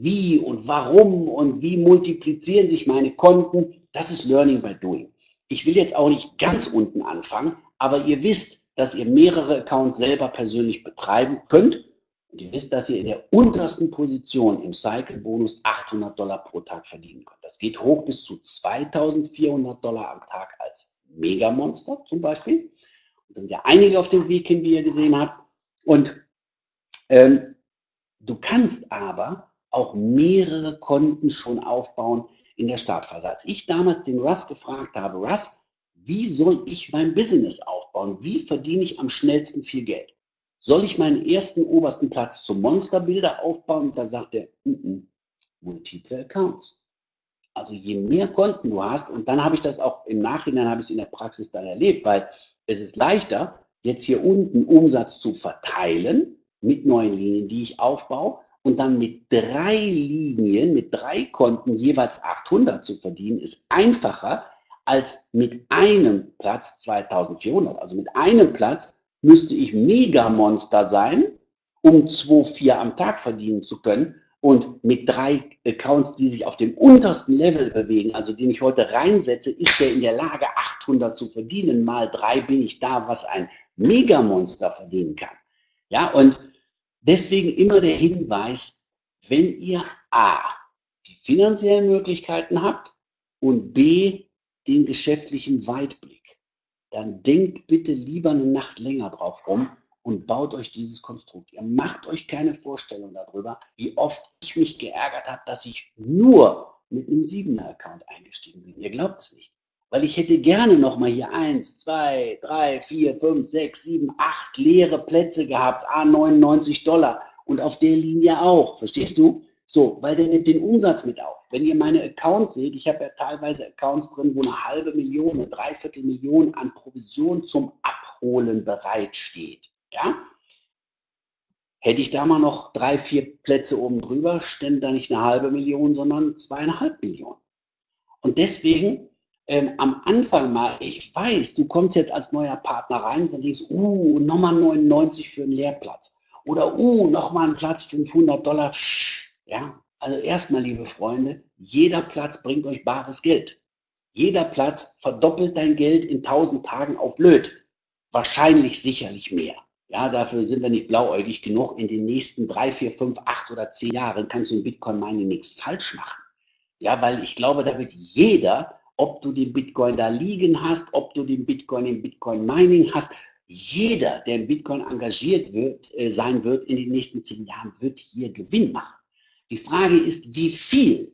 Speaker 1: Wie und warum und wie multiplizieren sich meine Konten? Das ist Learning by Doing. Ich will jetzt auch nicht ganz unten anfangen, aber ihr wisst, dass ihr mehrere Accounts selber persönlich betreiben könnt und ihr wisst, dass ihr in der untersten Position im Cycle-Bonus 800 Dollar pro Tag verdienen könnt. Das geht hoch bis zu 2400 Dollar am Tag als Megamonster zum Beispiel. Und da sind ja einige auf dem Weg hin, wie ihr gesehen habt. Und ähm, du kannst aber auch mehrere Konten schon aufbauen in der Startphase. Als ich damals den Russ gefragt habe, Russ, wie soll ich mein Business aufbauen? Wie verdiene ich am schnellsten viel Geld? Soll ich meinen ersten obersten Platz zum Monsterbilder aufbauen? Und da sagt er, mm -mm, multiple Accounts. Also je mehr Konten du hast, und dann habe ich das auch im Nachhinein, habe ich es in der Praxis dann erlebt, weil es ist leichter, jetzt hier unten Umsatz zu verteilen mit neuen Linien, die ich aufbaue und dann mit drei Linien, mit drei Konten jeweils 800 zu verdienen, ist einfacher als mit einem Platz 2400. Also mit einem Platz müsste ich Megamonster sein, um 2,4 am Tag verdienen zu können. Und mit drei Accounts, die sich auf dem untersten Level bewegen, also den ich heute reinsetze, ist der in der Lage, 800 zu verdienen. Mal drei bin ich da, was ein Megamonster verdienen kann. Ja, und deswegen immer der Hinweis, wenn ihr A, die finanziellen Möglichkeiten habt und B, den geschäftlichen Weitblick dann denkt bitte lieber eine Nacht länger drauf rum und baut euch dieses Konstrukt. Ihr macht euch keine Vorstellung darüber, wie oft ich mich geärgert habe, dass ich nur mit einem 7er-Account eingestiegen bin. Ihr glaubt es nicht. Weil ich hätte gerne nochmal hier 1, 2, 3, 4, 5, 6, 7, 8 leere Plätze gehabt, a 99 Dollar und auf der Linie auch. Verstehst du? So, weil der nimmt den Umsatz mit auf. Wenn ihr meine Accounts seht, ich habe ja teilweise Accounts drin, wo eine halbe Million, eine Dreiviertel Million an Provision zum Abholen bereitsteht. Ja? Hätte ich da mal noch drei, vier Plätze oben drüber, stände da nicht eine halbe Million, sondern zweieinhalb Millionen. Und deswegen ähm, am Anfang mal, ich weiß, du kommst jetzt als neuer Partner rein und denkst, uh, nochmal 99 für einen Lehrplatz. Oder, uh, nochmal ein Platz 500 Dollar. Ja, also erstmal, liebe Freunde, jeder Platz bringt euch bares Geld. Jeder Platz verdoppelt dein Geld in 1000 Tagen auf blöd. Wahrscheinlich sicherlich mehr. Ja, dafür sind wir nicht blauäugig genug. In den nächsten drei, vier, fünf, acht oder zehn Jahren kannst du im Bitcoin-Mining nichts falsch machen. Ja, weil ich glaube, da wird jeder, ob du den Bitcoin da liegen hast, ob du den Bitcoin im Bitcoin-Mining hast, jeder, der im Bitcoin engagiert wird, äh, sein wird in den nächsten zehn Jahren, wird hier Gewinn machen. Die Frage ist, wie viel?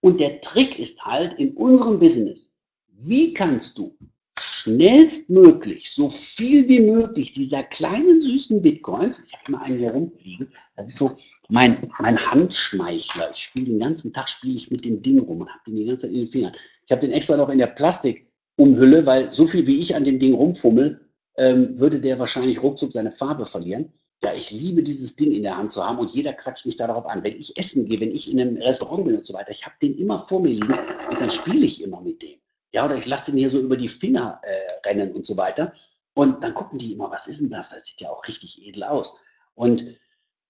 Speaker 1: Und der Trick ist halt in unserem Business, wie kannst du schnellstmöglich so viel wie möglich dieser kleinen süßen Bitcoins, ich habe mal einen hier rumfliegen, das ist so mein, mein Handschmeichler. Ich spiele den ganzen Tag spiele ich mit dem Ding rum und habe den die ganze Zeit in den Fingern. Ich habe den extra noch in der Plastikumhülle, weil so viel wie ich an dem Ding rumfummel, ähm, würde der wahrscheinlich ruckzuck seine Farbe verlieren. Ja, ich liebe dieses Ding in der Hand zu haben und jeder quatscht mich darauf an. Wenn ich essen gehe, wenn ich in einem Restaurant bin und so weiter, ich habe den immer vor mir liegen und dann spiele ich immer mit dem. Ja, oder ich lasse den hier so über die Finger äh, rennen und so weiter. Und dann gucken die immer, was ist denn das? Das sieht ja auch richtig edel aus. Und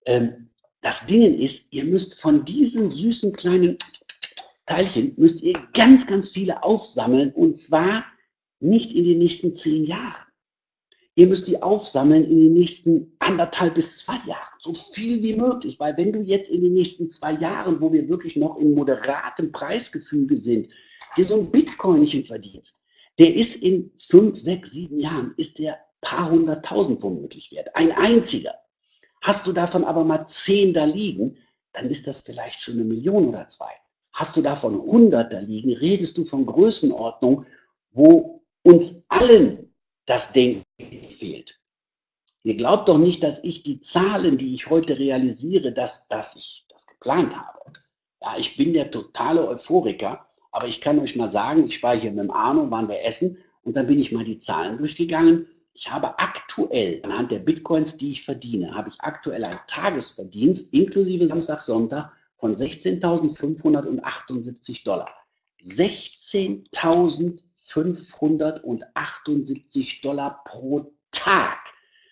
Speaker 1: ähm, das Ding ist, ihr müsst von diesen süßen kleinen Teilchen, müsst ihr ganz, ganz viele aufsammeln und zwar nicht in den nächsten zehn Jahren. Ihr müsst die aufsammeln in den nächsten anderthalb bis zwei Jahren, so viel wie möglich, weil wenn du jetzt in den nächsten zwei Jahren, wo wir wirklich noch in moderatem Preisgefüge sind, dir so ein Bitcoinchen verdienst, der ist in fünf, sechs, sieben Jahren, ist der paar hunderttausend womöglich wert. Ein einziger. Hast du davon aber mal zehn da liegen, dann ist das vielleicht schon eine Million oder zwei. Hast du davon hundert da liegen, redest du von Größenordnung, wo uns allen das Denken fehlt. Ihr glaubt doch nicht, dass ich die Zahlen, die ich heute realisiere, dass, dass ich das geplant habe. Ja, ich bin der totale Euphoriker, aber ich kann euch mal sagen, ich war hier mit dem Arno, waren wir essen und dann bin ich mal die Zahlen durchgegangen. Ich habe aktuell, anhand der Bitcoins, die ich verdiene, habe ich aktuell einen Tagesverdienst inklusive Samstag, Sonntag von 16.578 Dollar. 16.578 Dollar pro Tag.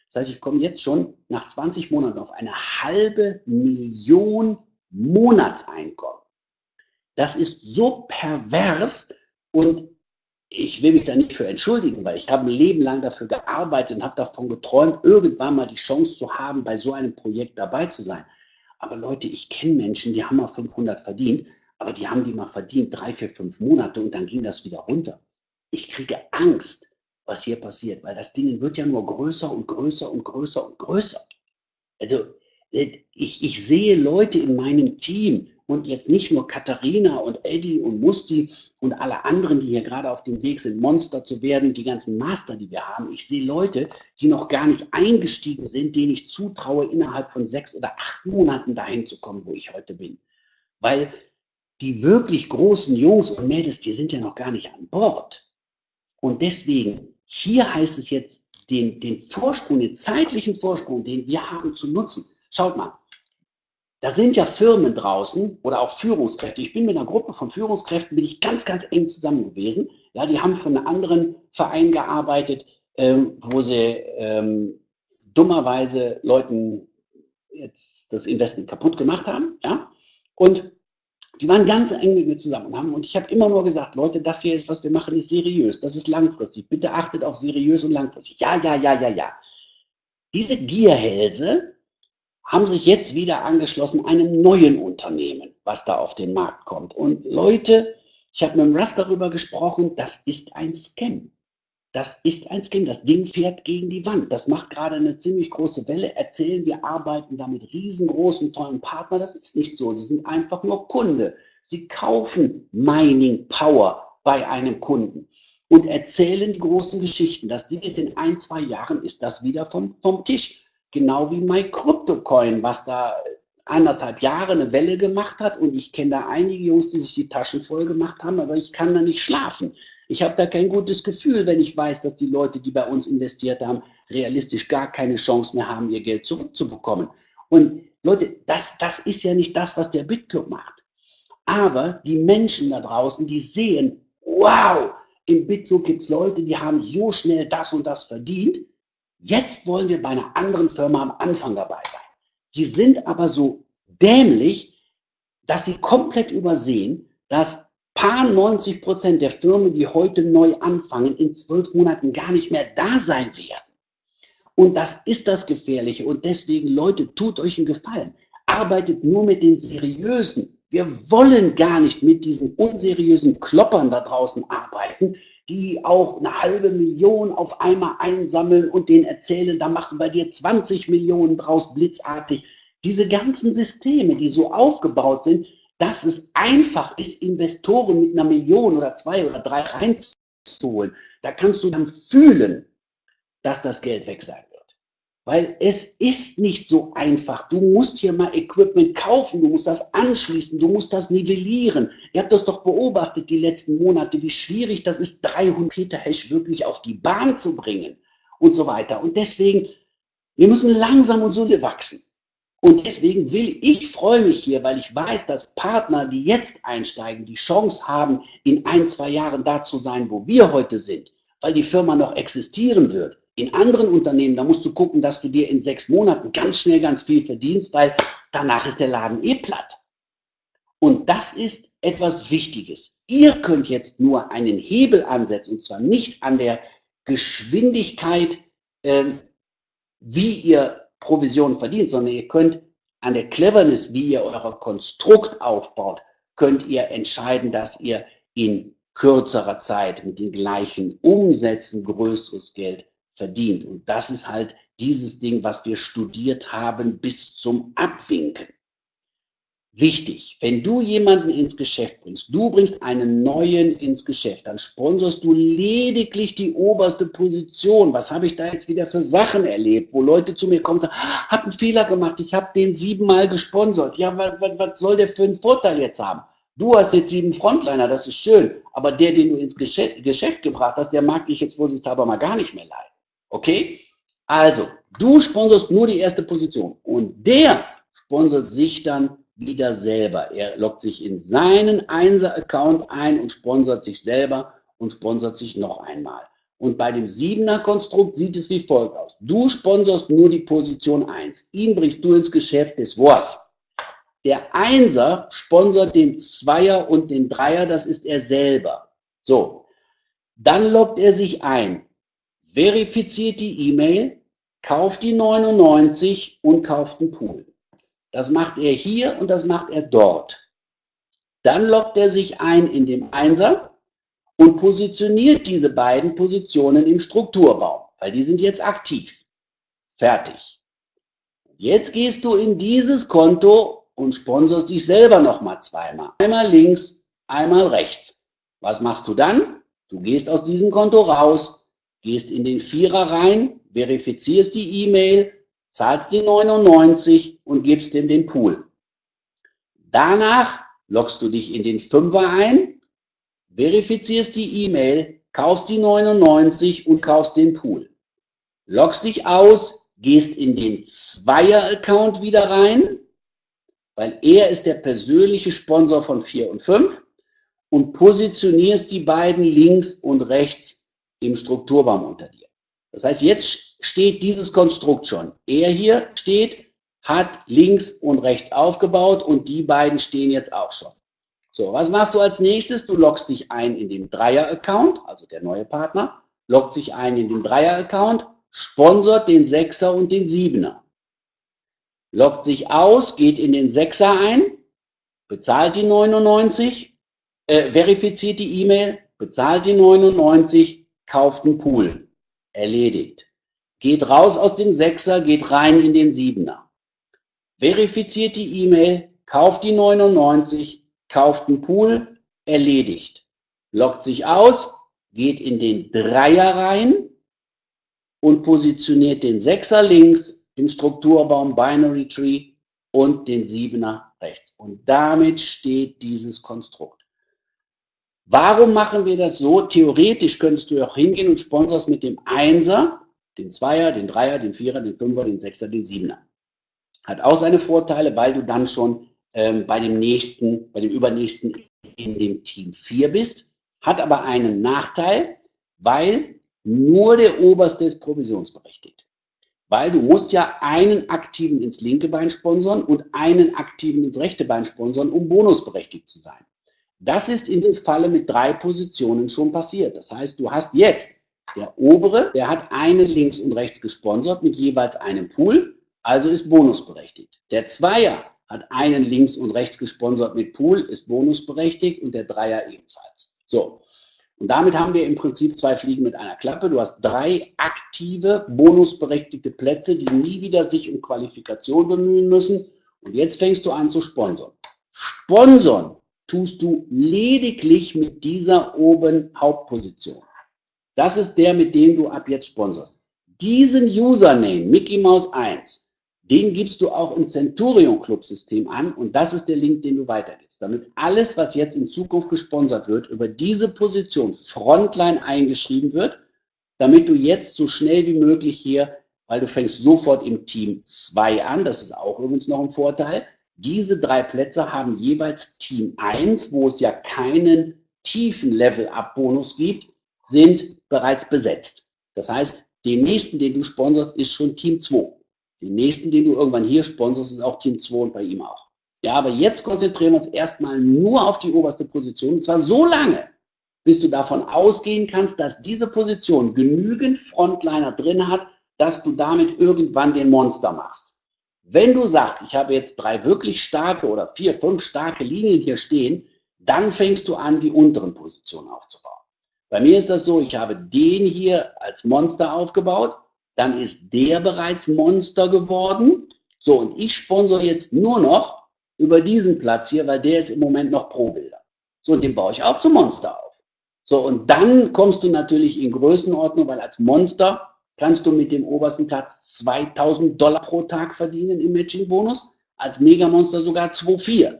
Speaker 1: Das heißt, ich komme jetzt schon nach 20 Monaten auf eine halbe Million Monatseinkommen. Das ist so pervers und ich will mich da nicht für entschuldigen, weil ich habe ein Leben lang dafür gearbeitet und habe davon geträumt, irgendwann mal die Chance zu haben, bei so einem Projekt dabei zu sein. Aber Leute, ich kenne Menschen, die haben mal 500 verdient, aber die haben die mal verdient, drei, vier, fünf Monate und dann ging das wieder runter. Ich kriege Angst, was hier passiert, weil das Ding wird ja nur größer und größer und größer und größer. Also äh, ich, ich sehe Leute in meinem Team, und jetzt nicht nur Katharina und Eddie und Musti und alle anderen, die hier gerade auf dem Weg sind, Monster zu werden, die ganzen Master, die wir haben. Ich sehe Leute, die noch gar nicht eingestiegen sind, denen ich zutraue, innerhalb von sechs oder acht Monaten dahin zu kommen, wo ich heute bin. Weil die wirklich großen Jungs und Mädels, die sind ja noch gar nicht an Bord. Und deswegen, hier heißt es jetzt, den, den Vorsprung, den zeitlichen Vorsprung, den wir haben, zu nutzen. Schaut mal, da sind ja Firmen draußen oder auch Führungskräfte. Ich bin mit einer Gruppe von Führungskräften, bin ich ganz, ganz eng zusammen gewesen. Ja, die haben für einen anderen Verein gearbeitet, ähm, wo sie ähm, dummerweise Leuten jetzt das Investment kaputt gemacht haben. Ja, und die waren ganz eng zusammen haben, und ich habe immer nur gesagt, Leute, das hier ist, was wir machen, ist seriös, das ist langfristig. Bitte achtet auf seriös und langfristig. Ja, ja, ja, ja, ja. Diese Gierhälse, haben sich jetzt wieder angeschlossen einem neuen Unternehmen, was da auf den Markt kommt. Und Leute, ich habe mit dem Russ darüber gesprochen, das ist ein Scam. Das ist ein Scam. Das Ding fährt gegen die Wand. Das macht gerade eine ziemlich große Welle. Erzählen, wir arbeiten da mit riesengroßen, tollen Partnern. Das ist nicht so. Sie sind einfach nur Kunde. Sie kaufen Mining Power bei einem Kunden und erzählen die großen Geschichten. Das Ding ist in ein, zwei Jahren ist das wieder vom, vom Tisch. Genau wie MyCryptoCoin, was da anderthalb Jahre eine Welle gemacht hat. Und ich kenne da einige Jungs, die sich die Taschen voll gemacht haben, aber ich kann da nicht schlafen. Ich habe da kein gutes Gefühl, wenn ich weiß, dass die Leute, die bei uns investiert haben, realistisch gar keine Chance mehr haben, ihr Geld zurückzubekommen. Und Leute, das, das ist ja nicht das, was der Bitcoin macht. Aber die Menschen da draußen, die sehen, wow, im Bitcoin gibt es Leute, die haben so schnell das und das verdient. Jetzt wollen wir bei einer anderen Firma am Anfang dabei sein. Die sind aber so dämlich, dass sie komplett übersehen, dass paar 90 Prozent der Firmen, die heute neu anfangen, in zwölf Monaten gar nicht mehr da sein werden. Und das ist das Gefährliche. Und deswegen, Leute, tut euch einen Gefallen. Arbeitet nur mit den Seriösen. Wir wollen gar nicht mit diesen unseriösen Kloppern da draußen arbeiten, die auch eine halbe Million auf einmal einsammeln und denen erzählen, da machen wir dir 20 Millionen draus blitzartig. Diese ganzen Systeme, die so aufgebaut sind, dass es einfach ist, Investoren mit einer Million oder zwei oder drei reinzuholen. Da kannst du dann fühlen, dass das Geld weg sein wird. Weil es ist nicht so einfach. Du musst hier mal Equipment kaufen, du musst das anschließen, du musst das nivellieren. Ihr habt das doch beobachtet die letzten Monate, wie schwierig das ist, 300 Peter Hash wirklich auf die Bahn zu bringen und so weiter. Und deswegen, wir müssen langsam und solide wachsen. Und deswegen will ich, freue mich hier, weil ich weiß, dass Partner, die jetzt einsteigen, die Chance haben, in ein, zwei Jahren da zu sein, wo wir heute sind, weil die Firma noch existieren wird in anderen Unternehmen, da musst du gucken, dass du dir in sechs Monaten ganz schnell ganz viel verdienst, weil danach ist der Laden eh platt. Und das ist etwas Wichtiges. Ihr könnt jetzt nur einen Hebel ansetzen, und zwar nicht an der Geschwindigkeit, äh, wie ihr Provision verdient, sondern ihr könnt an der Cleverness, wie ihr euer Konstrukt aufbaut, könnt ihr entscheiden, dass ihr in kürzerer Zeit mit den gleichen Umsätzen größeres Geld verdient. Und das ist halt dieses Ding, was wir studiert haben bis zum Abwinken. Wichtig, wenn du jemanden ins Geschäft bringst, du bringst einen neuen ins Geschäft, dann sponsorst du lediglich die oberste Position. Was habe ich da jetzt wieder für Sachen erlebt, wo Leute zu mir kommen und sagen, hab einen Fehler gemacht, ich habe den siebenmal gesponsert. Ja, was, was, soll der für einen Vorteil jetzt haben? Du hast jetzt sieben Frontliner, das ist schön, aber der, den du ins Geschäft, Geschäft gebracht hast, der mag dich jetzt vorsichtshalber mal gar nicht mehr leiden. Okay? Also, du sponsorst nur die erste Position und der sponsert sich dann wieder selber. Er loggt sich in seinen Einser-Account ein und sponsert sich selber und sponsert sich noch einmal. Und bei dem Siebener-Konstrukt sieht es wie folgt aus. Du sponsorst nur die Position 1. Ihn bringst du ins Geschäft des was. Der Einser sponsert den Zweier und den Dreier, das ist er selber. So, dann loggt er sich ein, verifiziert die E-Mail, kauft die 99 und kauft einen Pool. Das macht er hier und das macht er dort. Dann loggt er sich ein in dem Einser und positioniert diese beiden Positionen im Strukturbaum, weil die sind jetzt aktiv. Fertig. Jetzt gehst du in dieses Konto und sponsorst dich selber nochmal zweimal. Einmal links, einmal rechts. Was machst du dann? Du gehst aus diesem Konto raus, gehst in den Vierer rein, verifizierst die E-Mail, zahlst die 99 und gibst ihm den Pool. Danach loggst du dich in den Fünfer ein, verifizierst die E-Mail, kaufst die 99 und kaufst den Pool. Loggst dich aus, gehst in den Zweier-Account wieder rein, weil er ist der persönliche Sponsor von 4 und 5 und positionierst die beiden links und rechts im Strukturbaum unter dir. Das heißt, jetzt steht dieses Konstrukt schon. Er hier steht, hat links und rechts aufgebaut und die beiden stehen jetzt auch schon. So, was machst du als nächstes? Du loggst dich ein in den Dreier-Account, also der neue Partner, loggt sich ein in den Dreier-Account, sponsort den Sechser und den Siebener. Loggt sich aus, geht in den Sechser ein, bezahlt die 99, äh, verifiziert die E-Mail, bezahlt die 99, kauft einen Pool. Erledigt. Geht raus aus dem Sechser, geht rein in den Siebener. Verifiziert die E-Mail, kauft die 99, kauft einen Pool, erledigt. Lockt sich aus, geht in den Dreier rein und positioniert den Sechser links im Strukturbaum Binary Tree und den Siebener rechts. Und damit steht dieses Konstrukt. Warum machen wir das so? Theoretisch könntest du auch hingehen und sponsorst mit dem Einser, den Zweier, den Dreier, den Vierer, den Fünfer, den Sechser, den Siebener. Hat auch seine Vorteile, weil du dann schon ähm, bei dem nächsten, bei dem übernächsten in dem Team 4 bist, hat aber einen Nachteil, weil nur der Oberste ist provisionsberechtigt. Weil du musst ja einen Aktiven ins linke Bein sponsern und einen Aktiven ins rechte Bein sponsern, um bonusberechtigt zu sein. Das ist in dem Falle mit drei Positionen schon passiert. Das heißt, du hast jetzt der obere, der hat einen links und rechts gesponsert mit jeweils einem Pool, also ist bonusberechtigt. Der Zweier hat einen links und rechts gesponsert mit Pool, ist bonusberechtigt und der Dreier ebenfalls. So. Und damit haben wir im Prinzip zwei Fliegen mit einer Klappe. Du hast drei aktive, bonusberechtigte Plätze, die nie wieder sich um Qualifikation bemühen müssen. Und jetzt fängst du an zu sponsern. Sponsern tust du lediglich mit dieser oben Hauptposition. Das ist der, mit dem du ab jetzt sponsorst. Diesen Username, Mickey Mouse 1, den gibst du auch im Centurion Club System an und das ist der Link, den du weitergibst. Damit alles, was jetzt in Zukunft gesponsert wird, über diese Position Frontline eingeschrieben wird, damit du jetzt so schnell wie möglich hier, weil du fängst sofort im Team 2 an, das ist auch übrigens noch ein Vorteil, diese drei Plätze haben jeweils Team 1, wo es ja keinen tiefen Level-Up-Bonus gibt, sind bereits besetzt. Das heißt, den nächsten, den du sponsorst, ist schon Team 2. Den nächsten, den du irgendwann hier sponsorst, ist auch Team 2 und bei ihm auch. Ja, aber jetzt konzentrieren wir uns erstmal nur auf die oberste Position. Und zwar so lange, bis du davon ausgehen kannst, dass diese Position genügend Frontliner drin hat, dass du damit irgendwann den Monster machst. Wenn du sagst, ich habe jetzt drei wirklich starke oder vier, fünf starke Linien hier stehen, dann fängst du an, die unteren Positionen aufzubauen. Bei mir ist das so, ich habe den hier als Monster aufgebaut dann ist der bereits Monster geworden. So, und ich sponsor jetzt nur noch über diesen Platz hier, weil der ist im Moment noch Pro-Bilder. So, und den baue ich auch zum Monster auf. So, und dann kommst du natürlich in Größenordnung, weil als Monster kannst du mit dem obersten Platz 2000 Dollar pro Tag verdienen im Matching-Bonus, als Megamonster sogar 2,4.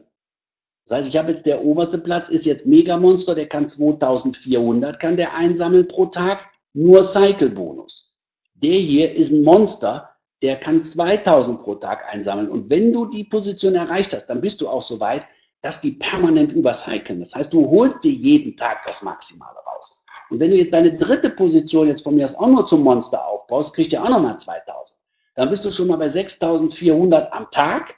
Speaker 1: Das heißt, ich habe jetzt der oberste Platz, ist jetzt Megamonster, der kann 2400, kann der einsammeln pro Tag, nur Cycle-Bonus. Der hier ist ein Monster, der kann 2000 pro Tag einsammeln. Und wenn du die Position erreicht hast, dann bist du auch so weit, dass die permanent übercyclen. Das heißt, du holst dir jeden Tag das Maximale raus. Und wenn du jetzt deine dritte Position jetzt von mir aus auch nur zum Monster aufbaust, kriegt ihr auch nochmal 2000. Dann bist du schon mal bei 6400 am Tag.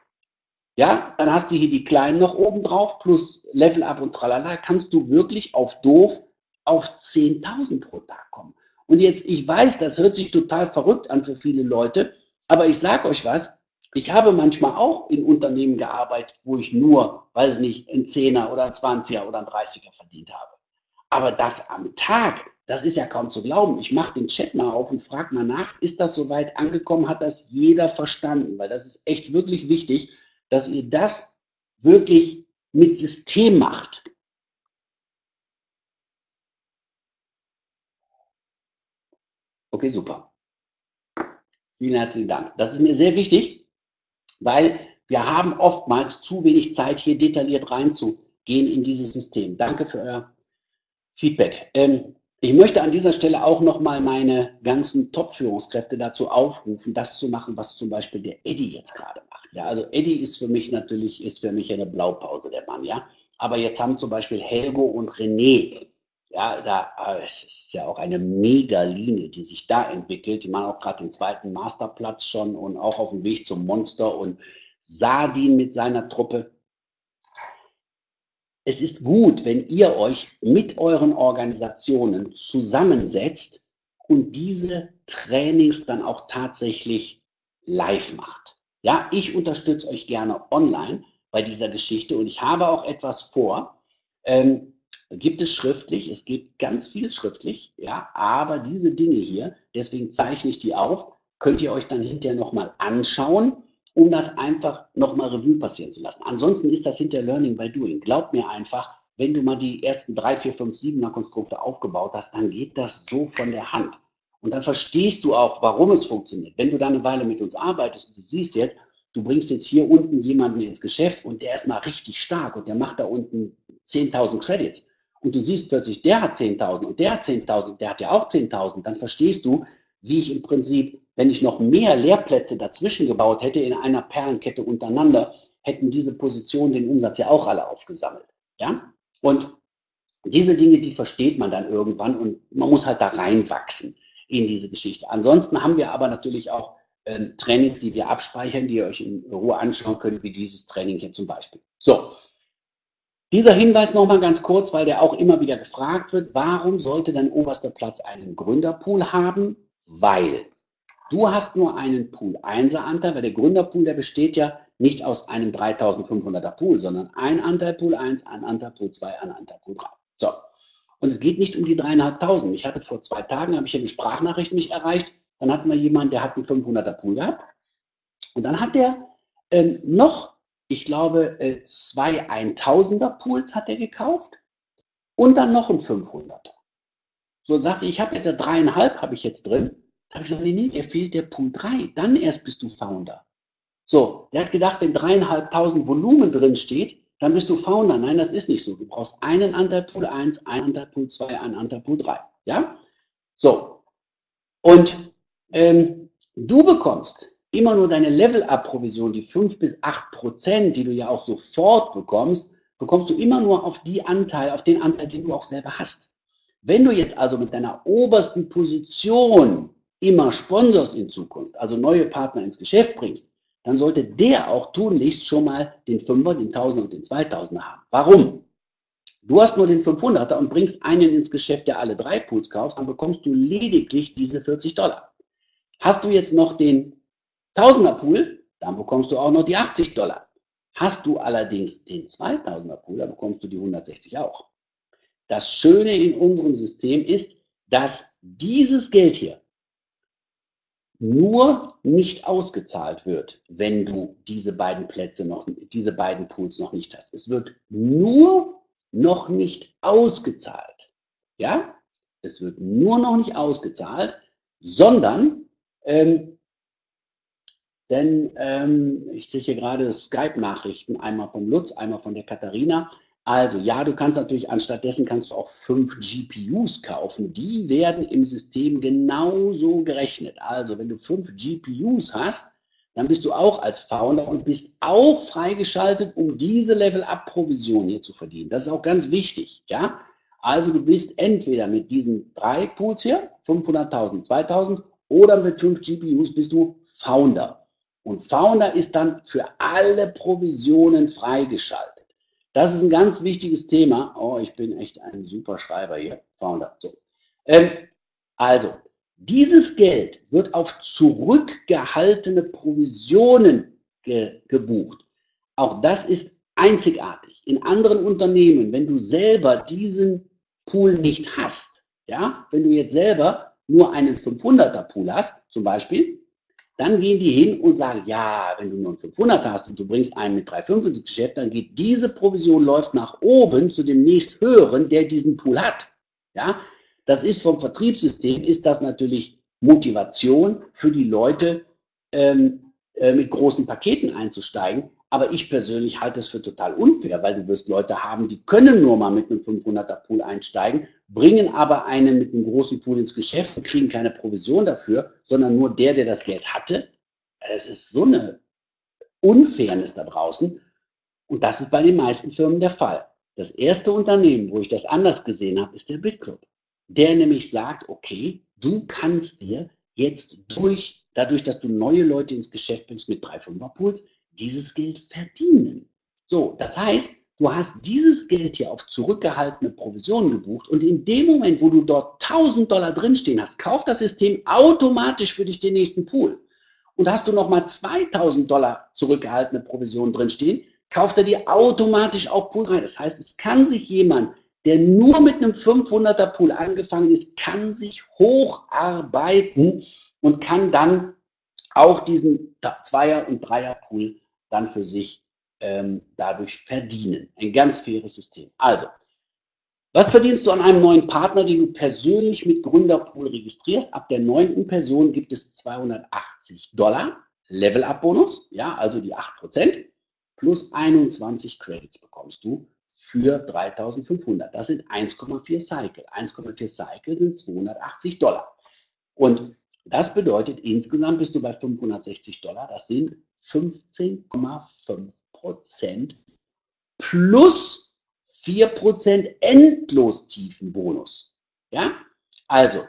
Speaker 1: Ja, dann hast du hier die kleinen noch oben drauf, plus Level Up und tralala, kannst du wirklich auf doof auf 10.000 pro Tag kommen. Und jetzt, ich weiß, das hört sich total verrückt an für viele Leute, aber ich sage euch was, ich habe manchmal auch in Unternehmen gearbeitet, wo ich nur, weiß ich nicht, ein Zehner oder ein Zwanziger oder ein Dreißiger verdient habe. Aber das am Tag, das ist ja kaum zu glauben. Ich mache den Chat mal auf und frage mal nach, ist das soweit angekommen? Hat das jeder verstanden? Weil das ist echt wirklich wichtig, dass ihr das wirklich mit System macht. Okay, super. Vielen herzlichen Dank. Das ist mir sehr wichtig, weil wir haben oftmals zu wenig Zeit, hier detailliert reinzugehen in dieses System. Danke für euer Feedback. Ähm, ich möchte an dieser Stelle auch nochmal meine ganzen Top-Führungskräfte dazu aufrufen, das zu machen, was zum Beispiel der Eddie jetzt gerade macht. Ja, also Eddie ist für mich natürlich, ist für mich eine Blaupause, der Mann, ja. Aber jetzt haben zum Beispiel Helgo und René, ja, da äh, es ist ja auch eine Mega-Linie, die sich da entwickelt. Die machen auch gerade den zweiten Masterplatz schon und auch auf dem Weg zum Monster und Sardin mit seiner Truppe es ist gut, wenn ihr euch mit euren Organisationen zusammensetzt und diese Trainings dann auch tatsächlich live macht. Ja, ich unterstütze euch gerne online bei dieser Geschichte und ich habe auch etwas vor. Ähm, gibt es schriftlich, es gibt ganz viel schriftlich, ja, aber diese Dinge hier, deswegen zeichne ich die auf, könnt ihr euch dann hinterher nochmal anschauen um das einfach nochmal Revue passieren zu lassen. Ansonsten ist das hinter Learning by Doing. Glaub mir einfach, wenn du mal die ersten drei, vier, fünf, siebener Konstrukte aufgebaut hast, dann geht das so von der Hand. Und dann verstehst du auch, warum es funktioniert. Wenn du da eine Weile mit uns arbeitest und du siehst jetzt, du bringst jetzt hier unten jemanden ins Geschäft und der ist mal richtig stark und der macht da unten 10.000 Credits und du siehst plötzlich, der hat 10.000 und der hat 10.000 und der hat ja auch 10.000, dann verstehst du, wie ich im Prinzip wenn ich noch mehr Lehrplätze dazwischen gebaut hätte in einer Perlenkette untereinander, hätten diese Positionen den Umsatz ja auch alle aufgesammelt. Ja? Und diese Dinge, die versteht man dann irgendwann und man muss halt da reinwachsen in diese Geschichte. Ansonsten haben wir aber natürlich auch äh, Trainings, die wir abspeichern, die ihr euch in Ruhe anschauen könnt, wie dieses Training hier zum Beispiel. So, dieser Hinweis nochmal ganz kurz, weil der auch immer wieder gefragt wird, warum sollte dein oberster Platz einen Gründerpool haben? Weil Du hast nur einen Pool 1er Anteil, weil der Gründerpool, der besteht ja nicht aus einem 3500er Pool, sondern ein Anteil Pool 1, ein Anteil Pool 2, ein Anteil Pool 3. So. Und es geht nicht um die dreieinhalbtausend. Ich hatte vor zwei Tagen, habe ich eine Sprachnachricht mich erreicht, dann hatten wir jemanden, der hat einen 500er Pool gehabt. Und dann hat der äh, noch, ich glaube, äh, zwei 1000er Pools hat er gekauft und dann noch einen 500er. So und sagte, ich habe jetzt dreieinhalb, habe ich jetzt drin. Da habe ich gesagt, nee, nee, dir fehlt der Punkt 3. Dann erst bist du Founder. So, der hat gedacht, wenn dreieinhalbtausend Volumen drin steht, dann bist du Founder. Nein, das ist nicht so. Du brauchst einen Anteil Pool 1, einen Anteil Pool 2, einen Anteil Pool 3. Ja? So. Und ähm, du bekommst immer nur deine Level-Up-Provision, die 5 bis 8 Prozent, die du ja auch sofort bekommst, bekommst du immer nur auf die Anteil, auf den Anteil, den du auch selber hast. Wenn du jetzt also mit deiner obersten Position immer sponsorst in Zukunft, also neue Partner ins Geschäft bringst, dann sollte der auch tunlichst schon mal den Fünfer, den Tausender und den Zweitausender haben. Warum? Du hast nur den 500er und bringst einen ins Geschäft, der alle drei Pools kaufst, dann bekommst du lediglich diese 40 Dollar. Hast du jetzt noch den Tausender Pool, dann bekommst du auch noch die 80 Dollar. Hast du allerdings den 2000er Pool, dann bekommst du die 160 auch. Das Schöne in unserem System ist, dass dieses Geld hier nur nicht ausgezahlt wird, wenn du diese beiden Plätze noch, diese beiden Pools noch nicht hast. Es wird nur noch nicht ausgezahlt. Ja? Es wird nur noch nicht ausgezahlt, sondern, ähm, denn ähm, ich kriege hier gerade Skype-Nachrichten, einmal von Lutz, einmal von der Katharina. Also ja, du kannst natürlich anstattdessen kannst du auch fünf GPUs kaufen. Die werden im System genauso gerechnet. Also wenn du fünf GPUs hast, dann bist du auch als Founder und bist auch freigeschaltet, um diese Level-Up-Provision hier zu verdienen. Das ist auch ganz wichtig. Ja, also du bist entweder mit diesen drei Pools hier, 500.000, 2.000 oder mit fünf GPUs bist du Founder. Und Founder ist dann für alle Provisionen freigeschaltet. Das ist ein ganz wichtiges Thema. Oh, ich bin echt ein super Schreiber hier, Founder. So. Ähm, also, dieses Geld wird auf zurückgehaltene Provisionen ge gebucht. Auch das ist einzigartig. In anderen Unternehmen, wenn du selber diesen Pool nicht hast, ja, wenn du jetzt selber nur einen 500er Pool hast, zum Beispiel, dann gehen die hin und sagen, ja, wenn du nur einen 500 hast und du bringst einen mit 3,5 ins Geschäft, dann geht diese Provision läuft nach oben zu dem nächst höheren, der diesen Pool hat. Ja, das ist vom Vertriebssystem, ist das natürlich Motivation für die Leute, ähm, äh, mit großen Paketen einzusteigen. Aber ich persönlich halte es für total unfair, weil du wirst Leute haben, die können nur mal mit einem 500er Pool einsteigen, bringen aber einen mit einem großen Pool ins Geschäft und kriegen keine Provision dafür, sondern nur der, der das Geld hatte. Es ist so eine Unfairness da draußen. Und das ist bei den meisten Firmen der Fall. Das erste Unternehmen, wo ich das anders gesehen habe, ist der BitClub. Der nämlich sagt, okay, du kannst dir jetzt durch, dadurch, dass du neue Leute ins Geschäft bringst mit 3,5er Pools, dieses Geld verdienen. So, das heißt, du hast dieses Geld hier auf zurückgehaltene Provisionen gebucht und in dem Moment, wo du dort 1000 Dollar drinstehen hast, kauft das System automatisch für dich den nächsten Pool. Und hast du nochmal 2000 Dollar zurückgehaltene Provisionen drinstehen, kauft er dir automatisch auch Pool rein. Das heißt, es kann sich jemand, der nur mit einem 500er Pool angefangen ist, kann sich hocharbeiten und kann dann auch diesen Zweier- und Dreier-Pool dann für sich ähm, dadurch verdienen. Ein ganz faires System. Also, was verdienst du an einem neuen Partner, den du persönlich mit Gründerpool registrierst? Ab der neunten Person gibt es 280 Dollar Level-Up-Bonus, ja, also die 8%, plus 21 Credits bekommst du für 3500. Das sind 1,4 Cycle. 1,4 Cycle sind 280 Dollar. Und das bedeutet, insgesamt bist du bei 560 Dollar. Das sind 15,5 Prozent plus 4 Prozent Endlostiefenbonus. Ja, also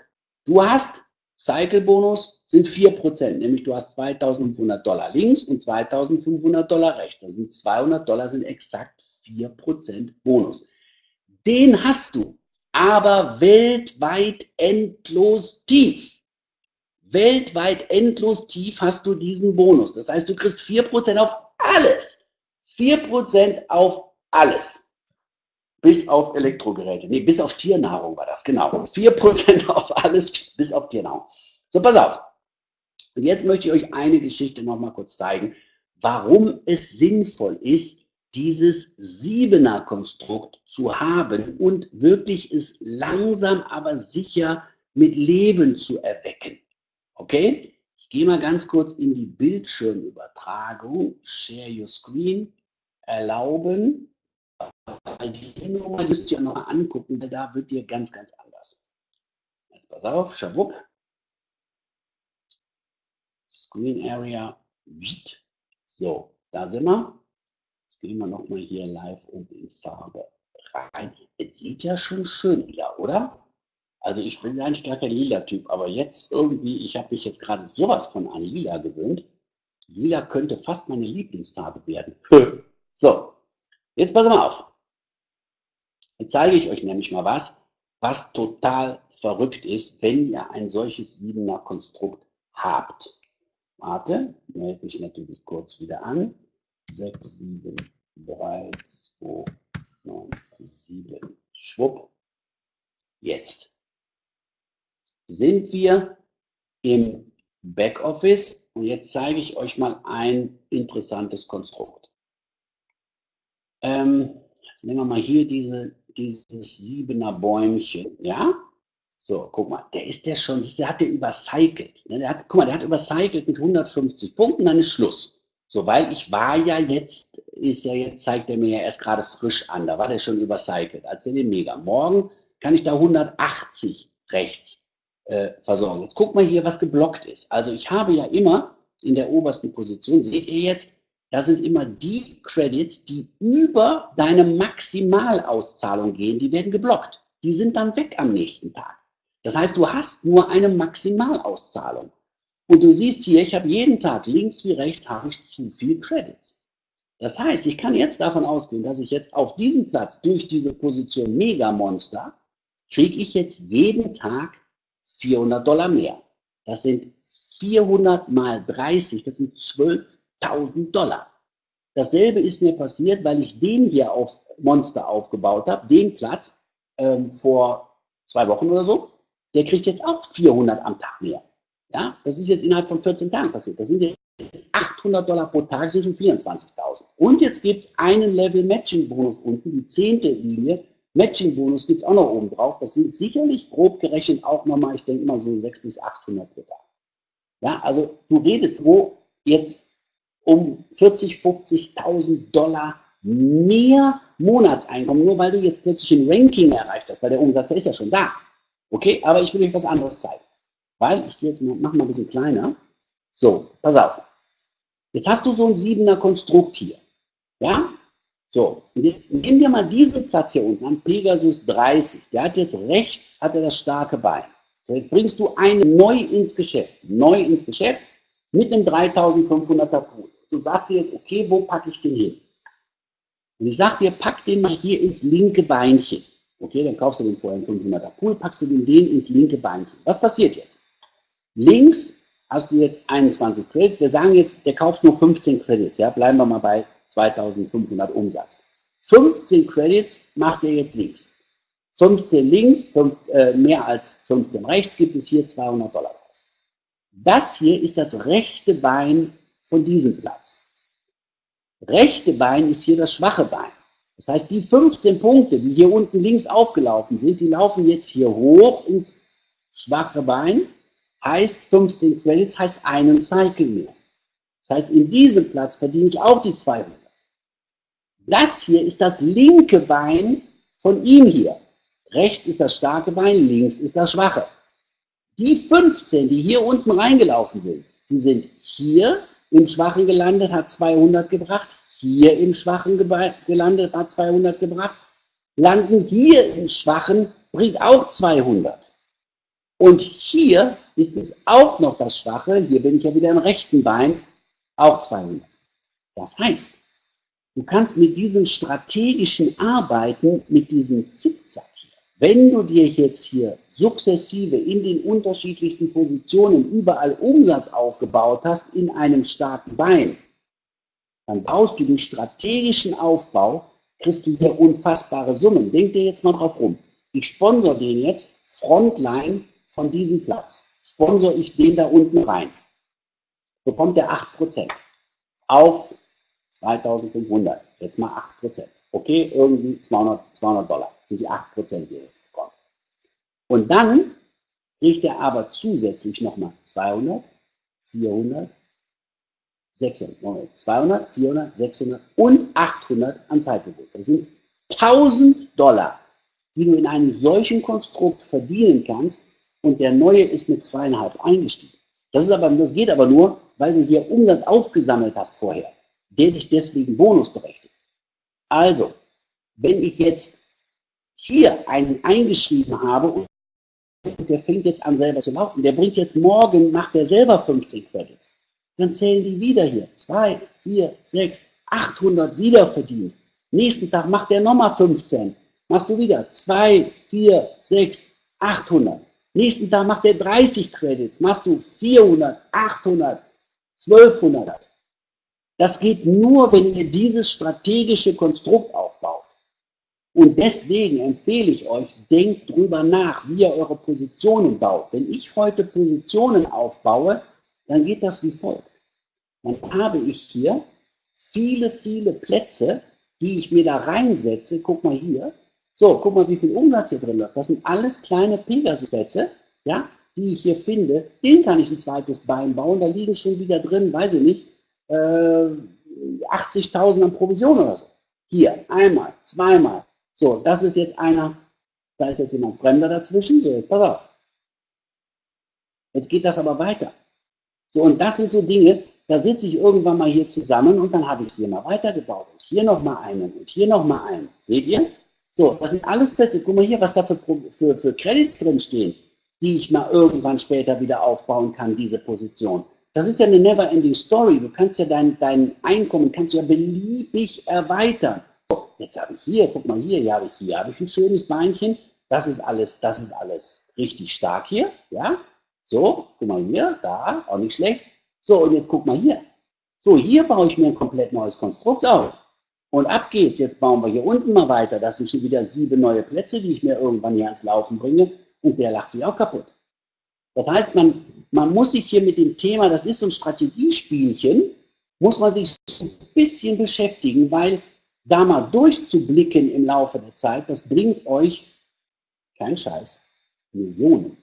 Speaker 1: du hast Cycle-Bonus sind 4 Prozent, nämlich du hast 2500 Dollar links und 2500 Dollar rechts. Das sind 200 Dollar, sind exakt 4 Prozent Bonus. Den hast du, aber weltweit endlos tief weltweit endlos tief hast du diesen Bonus. Das heißt, du kriegst 4% auf alles. 4% auf alles. Bis auf Elektrogeräte. Nee, bis auf Tiernahrung war das, genau. 4% <laughs> auf alles, bis auf Tiernahrung. So, pass auf. Und jetzt möchte ich euch eine Geschichte nochmal kurz zeigen, warum es sinnvoll ist, dieses Siebener-Konstrukt zu haben und wirklich es langsam, aber sicher mit Leben zu erwecken. Okay, ich gehe mal ganz kurz in die Bildschirmübertragung. Share your screen. Erlauben. Die Nummer müsst ihr noch angucken, weil da wird dir ganz, ganz anders. Jetzt pass auf, schawupp. Screen Area. So, da sind wir. Jetzt gehen wir noch mal hier live und in Farbe rein. Es sieht ja schon schön wieder, oder? Also ich bin eigentlich gar kein Lila-Typ, aber jetzt irgendwie, ich habe mich jetzt gerade sowas von an Lila gewöhnt. Lila könnte fast meine Lieblingsfarbe werden. <laughs> so, jetzt pass mal auf. Jetzt zeige ich euch nämlich mal was, was total verrückt ist, wenn ihr ein solches Siebener Konstrukt habt. Warte, melde mich natürlich kurz wieder an. 6, 7, 3, 2, 9, 7, schwupp. Jetzt sind wir im Backoffice und jetzt zeige ich euch mal ein interessantes Konstrukt. Ähm, jetzt nehmen wir mal hier diese, dieses siebener Bäumchen, ja? So, guck mal, der ist der schon, der hat der übercycelt. Ne? Der hat, guck mal, der hat übercycelt mit 150 Punkten, dann ist Schluss. So, weil ich war ja jetzt ist ja jetzt, zeigt er mir ja erst gerade frisch an. Da war der schon übercycelt, als der den Mega. Morgen kann ich da 180 rechts äh, versorgen. Jetzt guck mal hier, was geblockt ist. Also ich habe ja immer in der obersten Position, seht ihr jetzt, da sind immer die Credits, die über deine Maximalauszahlung gehen, die werden geblockt. Die sind dann weg am nächsten Tag. Das heißt, du hast nur eine Maximalauszahlung. Und du siehst hier, ich habe jeden Tag links wie rechts habe ich zu viel Credits. Das heißt, ich kann jetzt davon ausgehen, dass ich jetzt auf diesem Platz durch diese Position Mega Monster kriege ich jetzt jeden Tag 400 Dollar mehr. Das sind 400 mal 30, das sind 12.000 Dollar. Dasselbe ist mir passiert, weil ich den hier auf Monster aufgebaut habe, den Platz ähm, vor zwei Wochen oder so. Der kriegt jetzt auch 400 am Tag mehr. Ja, das ist jetzt innerhalb von 14 Tagen passiert. Das sind jetzt 800 Dollar pro Tag, sind schon 24.000. Und jetzt gibt es einen Level Matching Bonus unten, die zehnte Linie. Matching Bonus gibt es auch noch oben drauf. Das sind sicherlich grob gerechnet auch nochmal, ich denke mal so 600 bis 800 pro Tag. Ja, also du redest wo jetzt um 40, 50.000 Dollar mehr Monatseinkommen, nur weil du jetzt plötzlich ein Ranking erreicht hast, weil der Umsatz, der ist ja schon da. Okay, aber ich will euch was anderes zeigen. Weil, ich gehe jetzt mal, mach mal ein bisschen kleiner. So, pass auf. Jetzt hast du so ein siebener Konstrukt hier. Ja? So, und jetzt nehmen wir mal diesen Platz hier unten an, Pegasus 30. Der hat jetzt rechts, hat er das starke Bein. So, jetzt bringst du einen neu ins Geschäft. Neu ins Geschäft mit einem 3500er Pool. Du sagst dir jetzt, okay, wo packe ich den hin? Und ich sag dir, pack den mal hier ins linke Beinchen. Okay, dann kaufst du den vorher einen 500er Pool, packst du den, den ins linke Beinchen. Was passiert jetzt? Links hast du jetzt 21 Credits. Wir sagen jetzt, der kauft nur 15 Credits. Ja, bleiben wir mal bei 2500 Umsatz. 15 Credits macht er jetzt links. 15 links, 5, äh, mehr als 15 rechts gibt es hier 200 Dollar. Das hier ist das rechte Bein von diesem Platz. Rechte Bein ist hier das schwache Bein. Das heißt, die 15 Punkte, die hier unten links aufgelaufen sind, die laufen jetzt hier hoch ins schwache Bein heißt 15 Credits, heißt einen Cycle mehr. Das heißt, in diesem Platz verdiene ich auch die 200. Das hier ist das linke Bein von ihm hier. Rechts ist das starke Bein, links ist das schwache. Die 15, die hier unten reingelaufen sind, die sind hier im Schwachen gelandet, hat 200 gebracht, hier im Schwachen gelandet, hat 200 gebracht, landen hier im Schwachen, bringt auch 200. Und hier ist es auch noch das Schwache, hier bin ich ja wieder im rechten Bein, auch 200. Das heißt, du kannst mit diesem strategischen Arbeiten, mit diesem Zickzack hier, wenn du dir jetzt hier sukzessive in den unterschiedlichsten Positionen überall Umsatz aufgebaut hast in einem starken Bein, dann baust du den strategischen Aufbau, kriegst du hier unfassbare Summen. Denk dir jetzt mal drauf rum. Ich sponsor den jetzt, Frontline von diesem Platz sponsor ich den da unten rein, bekommt er 8% auf 2500. Jetzt mal 8%. Okay, irgendwie 200, 200 Dollar sind die 8%, die er jetzt bekommt. Und dann kriegt er aber zusätzlich nochmal 200, 400, 600, 200, 400, 600 und 800 an Zeitgebot. Das sind 1000 Dollar, die du in einem solchen Konstrukt verdienen kannst, und der neue ist mit zweieinhalb eingestiegen. Das, ist aber, das geht aber nur, weil du hier Umsatz aufgesammelt hast vorher, der dich deswegen Bonus berechtigt. Also, wenn ich jetzt hier einen eingeschrieben habe und der fängt jetzt an selber zu laufen, der bringt jetzt morgen, macht der selber 15 Credits, dann zählen die wieder hier. 2, 4, 6, 800 wieder verdient. Nächsten Tag macht der nochmal 15. Machst du wieder 2, 4, 6, 800. Nächsten Tag macht er 30 Credits, machst du 400, 800, 1200. Das geht nur, wenn ihr dieses strategische Konstrukt aufbaut. Und deswegen empfehle ich euch, denkt drüber nach, wie ihr eure Positionen baut. Wenn ich heute Positionen aufbaue, dann geht das wie folgt. Dann habe ich hier viele, viele Plätze, die ich mir da reinsetze. Guck mal hier. So, guck mal, wie viel Umsatz hier drin läuft. Das sind alles kleine Pegasus-Plätze, ja, die ich hier finde. Den kann ich ein zweites Bein bauen. Da liegen schon wieder drin, weiß ich nicht, äh, 80.000 an Provision oder so. Hier, einmal, zweimal. So, das ist jetzt einer, da ist jetzt jemand Fremder dazwischen. So, jetzt pass auf. Jetzt geht das aber weiter. So, und das sind so Dinge, da sitze ich irgendwann mal hier zusammen und dann habe ich hier mal weitergebaut und hier nochmal einen und hier nochmal einen. Seht ihr? So, das sind alles Plätze. Guck mal hier, was da für, für, für Credits drin stehen, die ich mal irgendwann später wieder aufbauen kann, diese Position. Das ist ja eine never-ending Story. Du kannst ja dein, dein Einkommen kannst ja beliebig erweitern. So, jetzt habe ich hier, guck mal hier, hier habe ich hier, habe ich ein schönes Beinchen. Das ist alles, das ist alles richtig stark hier, ja. So, guck mal hier, da, auch nicht schlecht. So, und jetzt guck mal hier. So, hier baue ich mir ein komplett neues Konstrukt auf. Und ab geht's. Jetzt bauen wir hier unten mal weiter. Das sind schon wieder sieben neue Plätze, die ich mir irgendwann hier ans Laufen bringe. Und der lacht sich auch kaputt. Das heißt, man, man muss sich hier mit dem Thema, das ist so ein Strategiespielchen, muss man sich ein bisschen beschäftigen, weil da mal durchzublicken im Laufe der Zeit, das bringt euch, kein Scheiß, Millionen.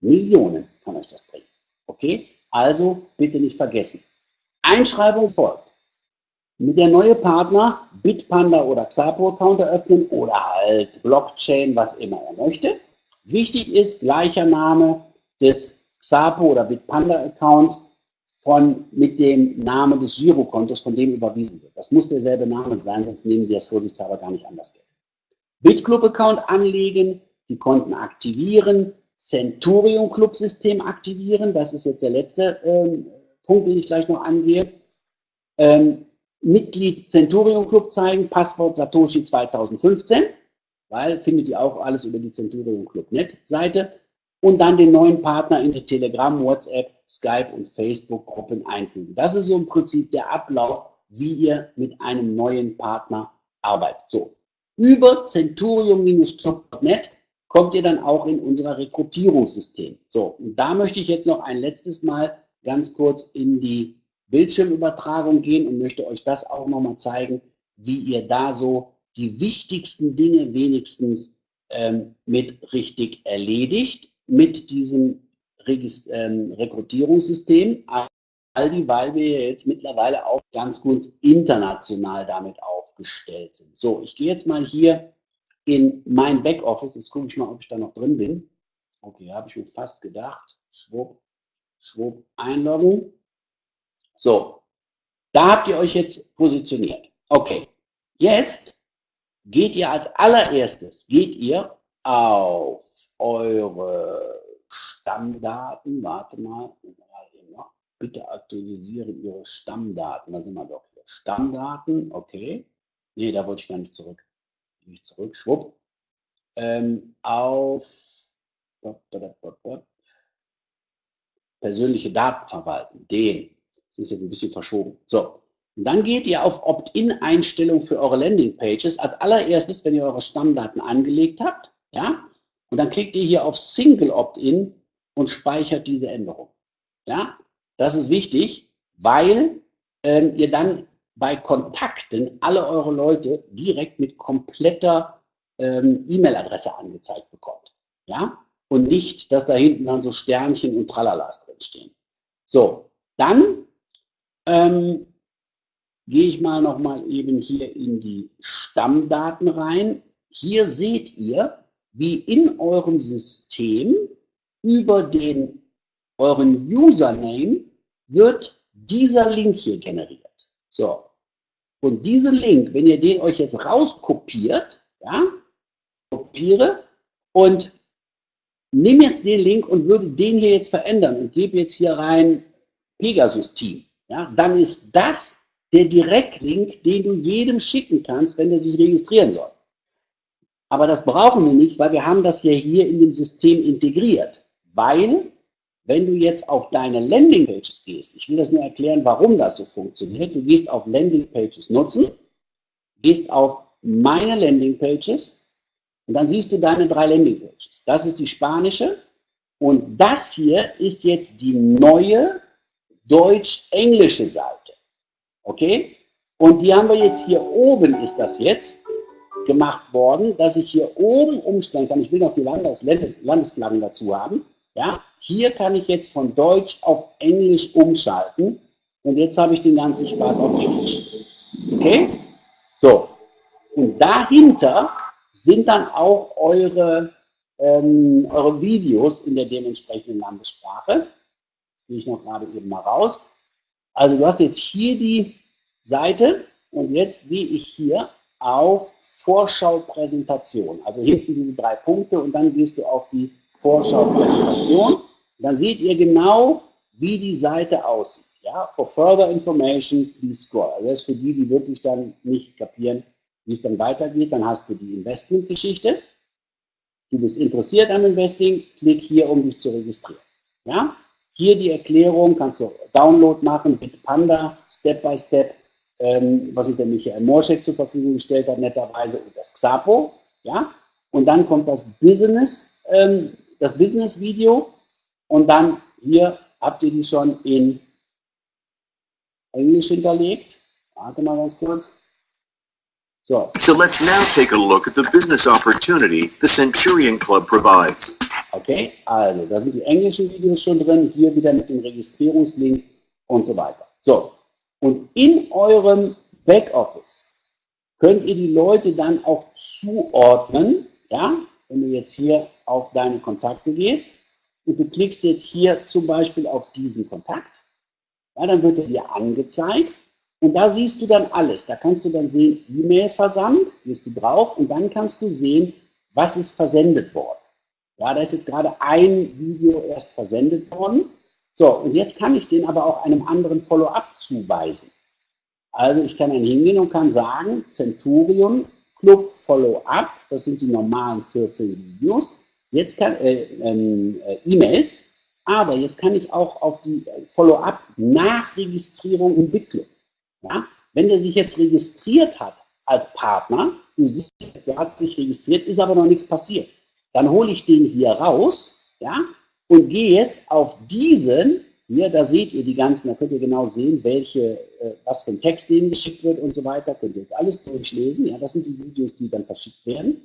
Speaker 1: Millionen kann euch das bringen. Okay? Also bitte nicht vergessen. Einschreibung folgt. Mit der neue Partner Bitpanda oder Xapo-Account eröffnen oder halt Blockchain, was immer er möchte. Wichtig ist gleicher Name des Xapo oder Bitpanda-Accounts mit dem Namen des Girokontos, von dem überwiesen wird. Das muss derselbe Name sein, sonst nehmen wir es vorsichtshalber gar nicht anders Geld. BitClub-Account anlegen, die Konten aktivieren, Centurion Club System aktivieren. Das ist jetzt der letzte ähm, Punkt, den ich gleich noch angehe. Ähm, Mitglied Centurion Club zeigen, Passwort Satoshi 2015, weil findet ihr auch alles über die Centurion Club Net Seite. Und dann den neuen Partner in die Telegram, WhatsApp, Skype und Facebook Gruppen einfügen. Das ist so im Prinzip der Ablauf, wie ihr mit einem neuen Partner arbeitet. So, über centurion-club.net kommt ihr dann auch in unser Rekrutierungssystem. So, und da möchte ich jetzt noch ein letztes Mal ganz kurz in die Bildschirmübertragung gehen und möchte euch das auch nochmal zeigen, wie ihr da so die wichtigsten Dinge wenigstens ähm, mit richtig erledigt, mit diesem Regist ähm, Rekrutierungssystem, all die, weil wir jetzt mittlerweile auch ganz gut international damit aufgestellt sind. So, ich gehe jetzt mal hier in mein Backoffice. Jetzt gucke ich mal, ob ich da noch drin bin. Okay, habe ich mir fast gedacht. Schwupp, schwupp, einloggen. So, da habt ihr euch jetzt positioniert. Okay, jetzt geht ihr als allererstes, geht ihr auf eure Stammdaten. Warte mal, bitte aktualisieren Ihre Stammdaten. Da sind wir doch hier. Stammdaten, okay. Nee, da wollte ich gar nicht zurück mich zurück, schwupp, ähm, auf persönliche Daten verwalten, den. Das ist jetzt ein bisschen verschoben. So, und dann geht ihr auf Opt-in-Einstellung für eure Landingpages. Als allererstes, wenn ihr eure Stammdaten angelegt habt, ja, und dann klickt ihr hier auf Single Opt-in und speichert diese Änderung. Ja, das ist wichtig, weil ähm, ihr dann bei Kontakten alle eure Leute direkt mit kompletter ähm, E-Mail-Adresse angezeigt bekommt. Ja? Und nicht, dass da hinten dann so Sternchen und Tralalas drinstehen. So, dann ähm, gehe ich mal nochmal eben hier in die Stammdaten rein. Hier seht ihr, wie in eurem System über den euren Username wird dieser Link hier generiert. So, und diesen Link, wenn ihr den euch jetzt rauskopiert, ja, kopiere und nehme jetzt den Link und würde den hier jetzt verändern und gebe jetzt hier rein Pegasus-Team, ja, dann ist das der Direktlink, den du jedem schicken kannst, wenn er sich registrieren soll. Aber das brauchen wir nicht, weil wir haben das ja hier in dem System integriert. Weil wenn du jetzt auf deine Landingpages gehst, ich will das nur erklären, warum das so funktioniert. Du gehst auf Landingpages nutzen, gehst auf meine Landingpages und dann siehst du deine drei Landingpages. Das ist die spanische und das hier ist jetzt die neue deutsch-englische Seite. Okay? Und die haben wir jetzt hier oben, ist das jetzt gemacht worden, dass ich hier oben umstellen kann. Ich will noch die Landes Landes Landesflaggen dazu haben. Ja, hier kann ich jetzt von Deutsch auf Englisch umschalten und jetzt habe ich den ganzen Spaß auf Englisch. Okay? So. Und dahinter sind dann auch eure, ähm, eure Videos in der dementsprechenden Landessprache. Das gehe ich noch gerade eben mal raus. Also du hast jetzt hier die Seite und jetzt gehe ich hier auf Vorschau-Präsentation. Also hinten diese drei Punkte und dann gehst du auf die Vorschau-Präsentation. Dann seht ihr genau, wie die Seite aussieht. Ja, for further information, please scroll. Also das ist für die, die wirklich dann nicht kapieren, wie es dann weitergeht. Dann hast du die Investmentgeschichte. Du bist interessiert am Investing, klick hier, um dich zu registrieren. Ja? Hier die Erklärung, kannst du Download machen, Bitpanda, Step by Step, ähm, was uns der Michael Morschek zur Verfügung gestellt hat, netterweise, und das Xapo. Ja? Und dann kommt das Business, ähm, das Business-Video und dann hier habt ihr die schon in Englisch hinterlegt. Warte mal ganz kurz.
Speaker 2: So. So let's now take a look at the business opportunity the Centurion Club provides.
Speaker 1: Okay, also da sind die englischen Videos schon drin, hier wieder mit dem Registrierungslink und so weiter. So, und in eurem Backoffice könnt ihr die Leute dann auch zuordnen, ja, wenn du jetzt hier auf deine Kontakte gehst und du klickst jetzt hier zum Beispiel auf diesen Kontakt, ja, dann wird er dir angezeigt und da siehst du dann alles. Da kannst du dann sehen, E-Mail-Versand, gehst du drauf und dann kannst du sehen, was ist versendet worden. Ja, da ist jetzt gerade ein Video erst versendet worden. So, und jetzt kann ich den aber auch einem anderen Follow-up zuweisen. Also ich kann dann hingehen und kann sagen, Centurion Club Follow-up, das sind die normalen 14 Videos, jetzt kann äh, ähm, äh, E-Mails, aber jetzt kann ich auch auf die Follow-up Nachregistrierung im BitClub. Ja? Wenn der sich jetzt registriert hat als Partner, du siehst, der hat sich registriert, ist aber noch nichts passiert, dann hole ich den hier raus ja, und gehe jetzt auf diesen, hier, da seht ihr die ganzen, da könnt ihr genau sehen, welche, äh, was für ein Text denen geschickt wird und so weiter, könnt ihr euch alles durchlesen, ja, das sind die Videos, die dann verschickt werden.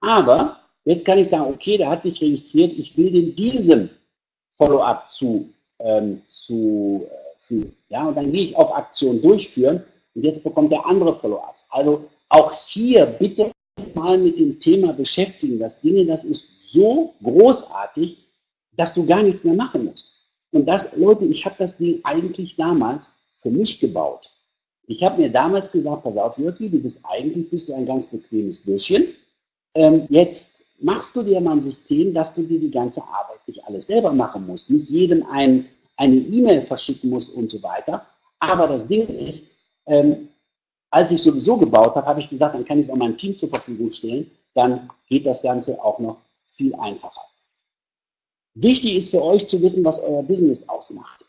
Speaker 1: Aber jetzt kann ich sagen, okay, der hat sich registriert, ich will den diesem Follow-up zu, ähm, zu äh, fügen. Ja, und dann gehe ich auf Aktion durchführen und jetzt bekommt der andere Follow-ups. Also auch hier bitte mal mit dem Thema beschäftigen. Das Dinge, das ist so großartig, dass du gar nichts mehr machen musst. Und das, Leute, ich habe das Ding eigentlich damals für mich gebaut. Ich habe mir damals gesagt, pass auf, Jörgi, du bist eigentlich bist du ein ganz bequemes Bürschchen. Ähm, jetzt machst du dir mal ein System, dass du dir die ganze Arbeit nicht alles selber machen musst, nicht jedem ein, eine E-Mail verschicken musst und so weiter. Aber das Ding ist, ähm, als ich sowieso gebaut habe, habe ich gesagt, dann kann ich es auch meinem Team zur Verfügung stellen. Dann geht das Ganze auch noch viel einfacher. Wichtig ist für euch zu wissen, was euer Business ausmacht.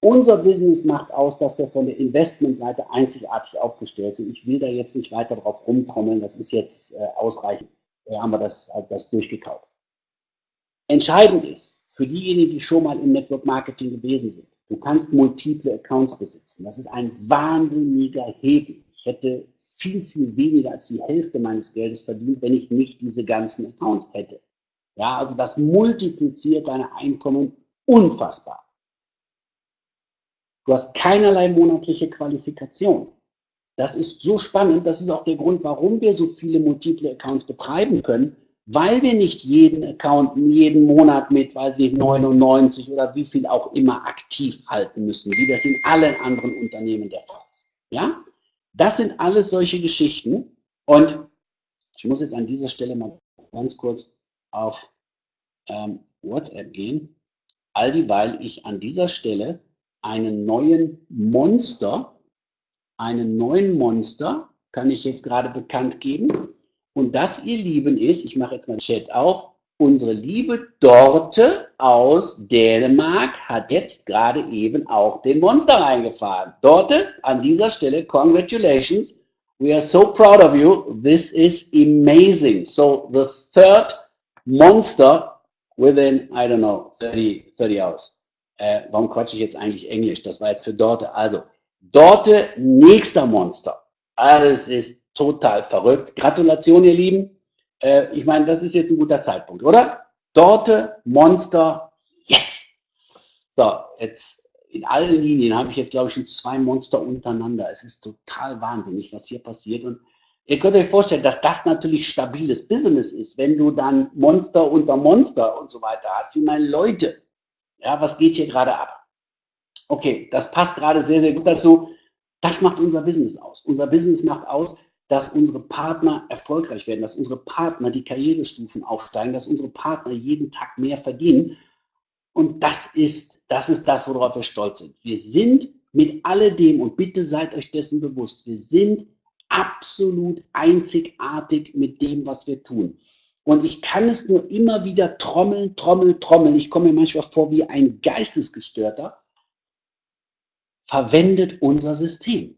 Speaker 1: Unser Business macht aus, dass wir von der Investmentseite einzigartig aufgestellt sind. Ich will da jetzt nicht weiter drauf rumtrommeln, das ist jetzt äh, ausreichend, äh, haben wir das, äh, das durchgekaut. Entscheidend ist, für diejenigen, die schon mal im Network Marketing gewesen sind, du kannst multiple Accounts besitzen. Das ist ein wahnsinniger Hebel. Ich hätte viel, viel weniger als die Hälfte meines Geldes verdient, wenn ich nicht diese ganzen Accounts hätte. Ja, also das multipliziert deine Einkommen unfassbar. Du hast keinerlei monatliche Qualifikation. Das ist so spannend. Das ist auch der Grund, warum wir so viele multiple Accounts betreiben können, weil wir nicht jeden Account jeden Monat mit, weiß ich, 99 oder wie viel auch immer aktiv halten müssen, wie das in allen anderen Unternehmen der Fall ist. Ja? Das sind alles solche Geschichten. Und ich muss jetzt an dieser Stelle mal ganz kurz auf ähm, WhatsApp gehen, all dieweil ich an dieser Stelle einen neuen Monster, einen neuen Monster, kann ich jetzt gerade bekannt geben. Und das, ihr Lieben, ist, ich mache jetzt mal Chat auf, unsere liebe Dorte aus Dänemark hat jetzt gerade eben auch den Monster reingefahren. Dorte, an dieser Stelle, congratulations. We are so proud of you. This is amazing. So the third Monster within, I don't know, 30, 30 hours. Äh, warum quatsche ich jetzt eigentlich Englisch? Das war jetzt für Dorte. Also, Dorte, nächster Monster. Alles ist total verrückt. Gratulation, ihr Lieben. Äh, ich meine, das ist jetzt ein guter Zeitpunkt, oder? Dorte, Monster, yes! So, jetzt, in allen Linien habe ich jetzt, glaube ich, schon zwei Monster untereinander. Es ist total wahnsinnig, was hier passiert. Und ihr könnt euch vorstellen, dass das natürlich stabiles Business ist, wenn du dann Monster unter Monster und so weiter hast. Ich meine, Leute, ja, was geht hier gerade ab? Okay, das passt gerade sehr, sehr gut dazu. Das macht unser Business aus. Unser Business macht aus, dass unsere Partner erfolgreich werden, dass unsere Partner die Karrierestufen aufsteigen, dass unsere Partner jeden Tag mehr verdienen. Und das ist, das ist das, worauf wir stolz sind. Wir sind mit alledem, und bitte seid euch dessen bewusst, wir sind absolut einzigartig mit dem, was wir tun. Und ich kann es nur immer wieder trommeln, trommeln, trommeln. Ich komme mir manchmal vor wie ein Geistesgestörter. Verwendet unser System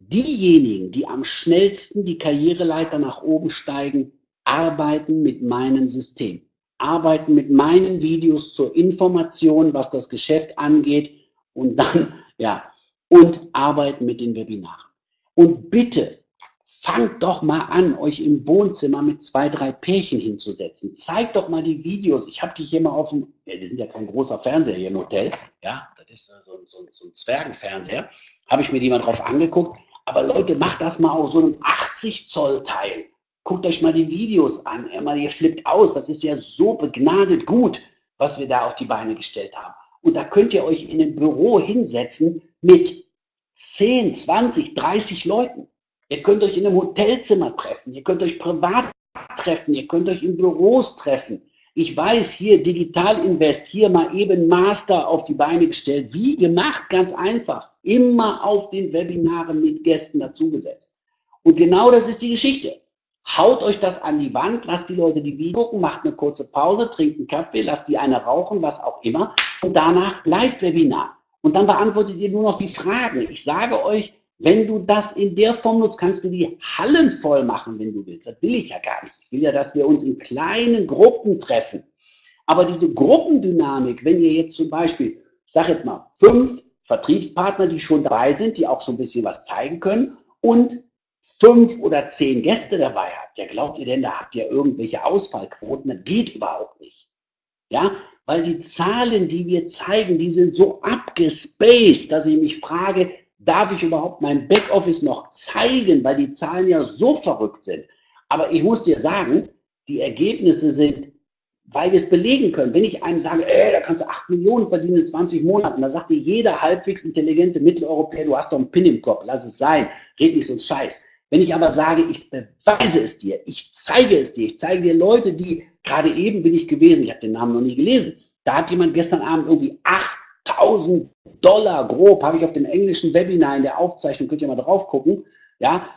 Speaker 1: diejenigen, die am schnellsten die Karriereleiter nach oben steigen, arbeiten mit meinem System, arbeiten mit meinen Videos zur Information, was das Geschäft angeht und dann, ja, und arbeiten mit den Webinaren. Und bitte fangt doch mal an, euch im Wohnzimmer mit zwei, drei Pärchen hinzusetzen. Zeigt doch mal die Videos. Ich habe die hier mal auf dem, ja, die sind ja kein großer Fernseher hier im Hotel, ja, das ist so, so, so ein Zwergenfernseher. Habe ich mir die mal drauf angeguckt. Aber Leute, macht das mal auf so einem 80 Zoll Teil. Guckt euch mal die Videos an. Mal, ihr flippt aus. Das ist ja so begnadet gut, was wir da auf die Beine gestellt haben. Und da könnt ihr euch in einem Büro hinsetzen mit 10, 20, 30 Leuten. Ihr könnt euch in einem Hotelzimmer treffen. Ihr könnt euch privat treffen. Ihr könnt euch in Büros treffen. Ich weiß, hier Digital Invest, hier mal eben Master auf die Beine gestellt. Wie gemacht? Ganz einfach. Immer auf den Webinaren mit Gästen dazugesetzt. Und genau das ist die Geschichte. Haut euch das an die Wand, lasst die Leute die Video gucken, macht eine kurze Pause, trinkt einen Kaffee, lasst die eine rauchen, was auch immer. Und danach Live-Webinar. Und dann beantwortet ihr nur noch die Fragen. Ich sage euch, wenn du das in der Form nutzt, kannst du die Hallen voll machen, wenn du willst. Das will ich ja gar nicht. Ich will ja, dass wir uns in kleinen Gruppen treffen. Aber diese Gruppendynamik, wenn ihr jetzt zum Beispiel, ich sage jetzt mal, fünf Vertriebspartner, die schon dabei sind, die auch schon ein bisschen was zeigen können und fünf oder zehn Gäste dabei habt, ja, glaubt ihr denn, da habt ihr irgendwelche Ausfallquoten? Das geht überhaupt nicht. Ja, weil die Zahlen, die wir zeigen, die sind so abgespaced, dass ich mich frage, darf ich überhaupt mein Backoffice noch zeigen, weil die Zahlen ja so verrückt sind. Aber ich muss dir sagen, die Ergebnisse sind, weil wir es belegen können. Wenn ich einem sage, ey, da kannst du 8 Millionen verdienen in 20 Monaten, da sagt dir jeder halbwegs intelligente Mitteleuropäer, du hast doch einen Pin im Kopf, lass es sein, red nicht so einen Scheiß. Wenn ich aber sage, ich beweise es dir, ich zeige es dir, ich zeige dir Leute, die, gerade eben bin ich gewesen, ich habe den Namen noch nie gelesen, da hat jemand gestern Abend irgendwie 8 1000 Dollar grob, habe ich auf dem englischen Webinar in der Aufzeichnung, könnt ihr mal drauf gucken, ja,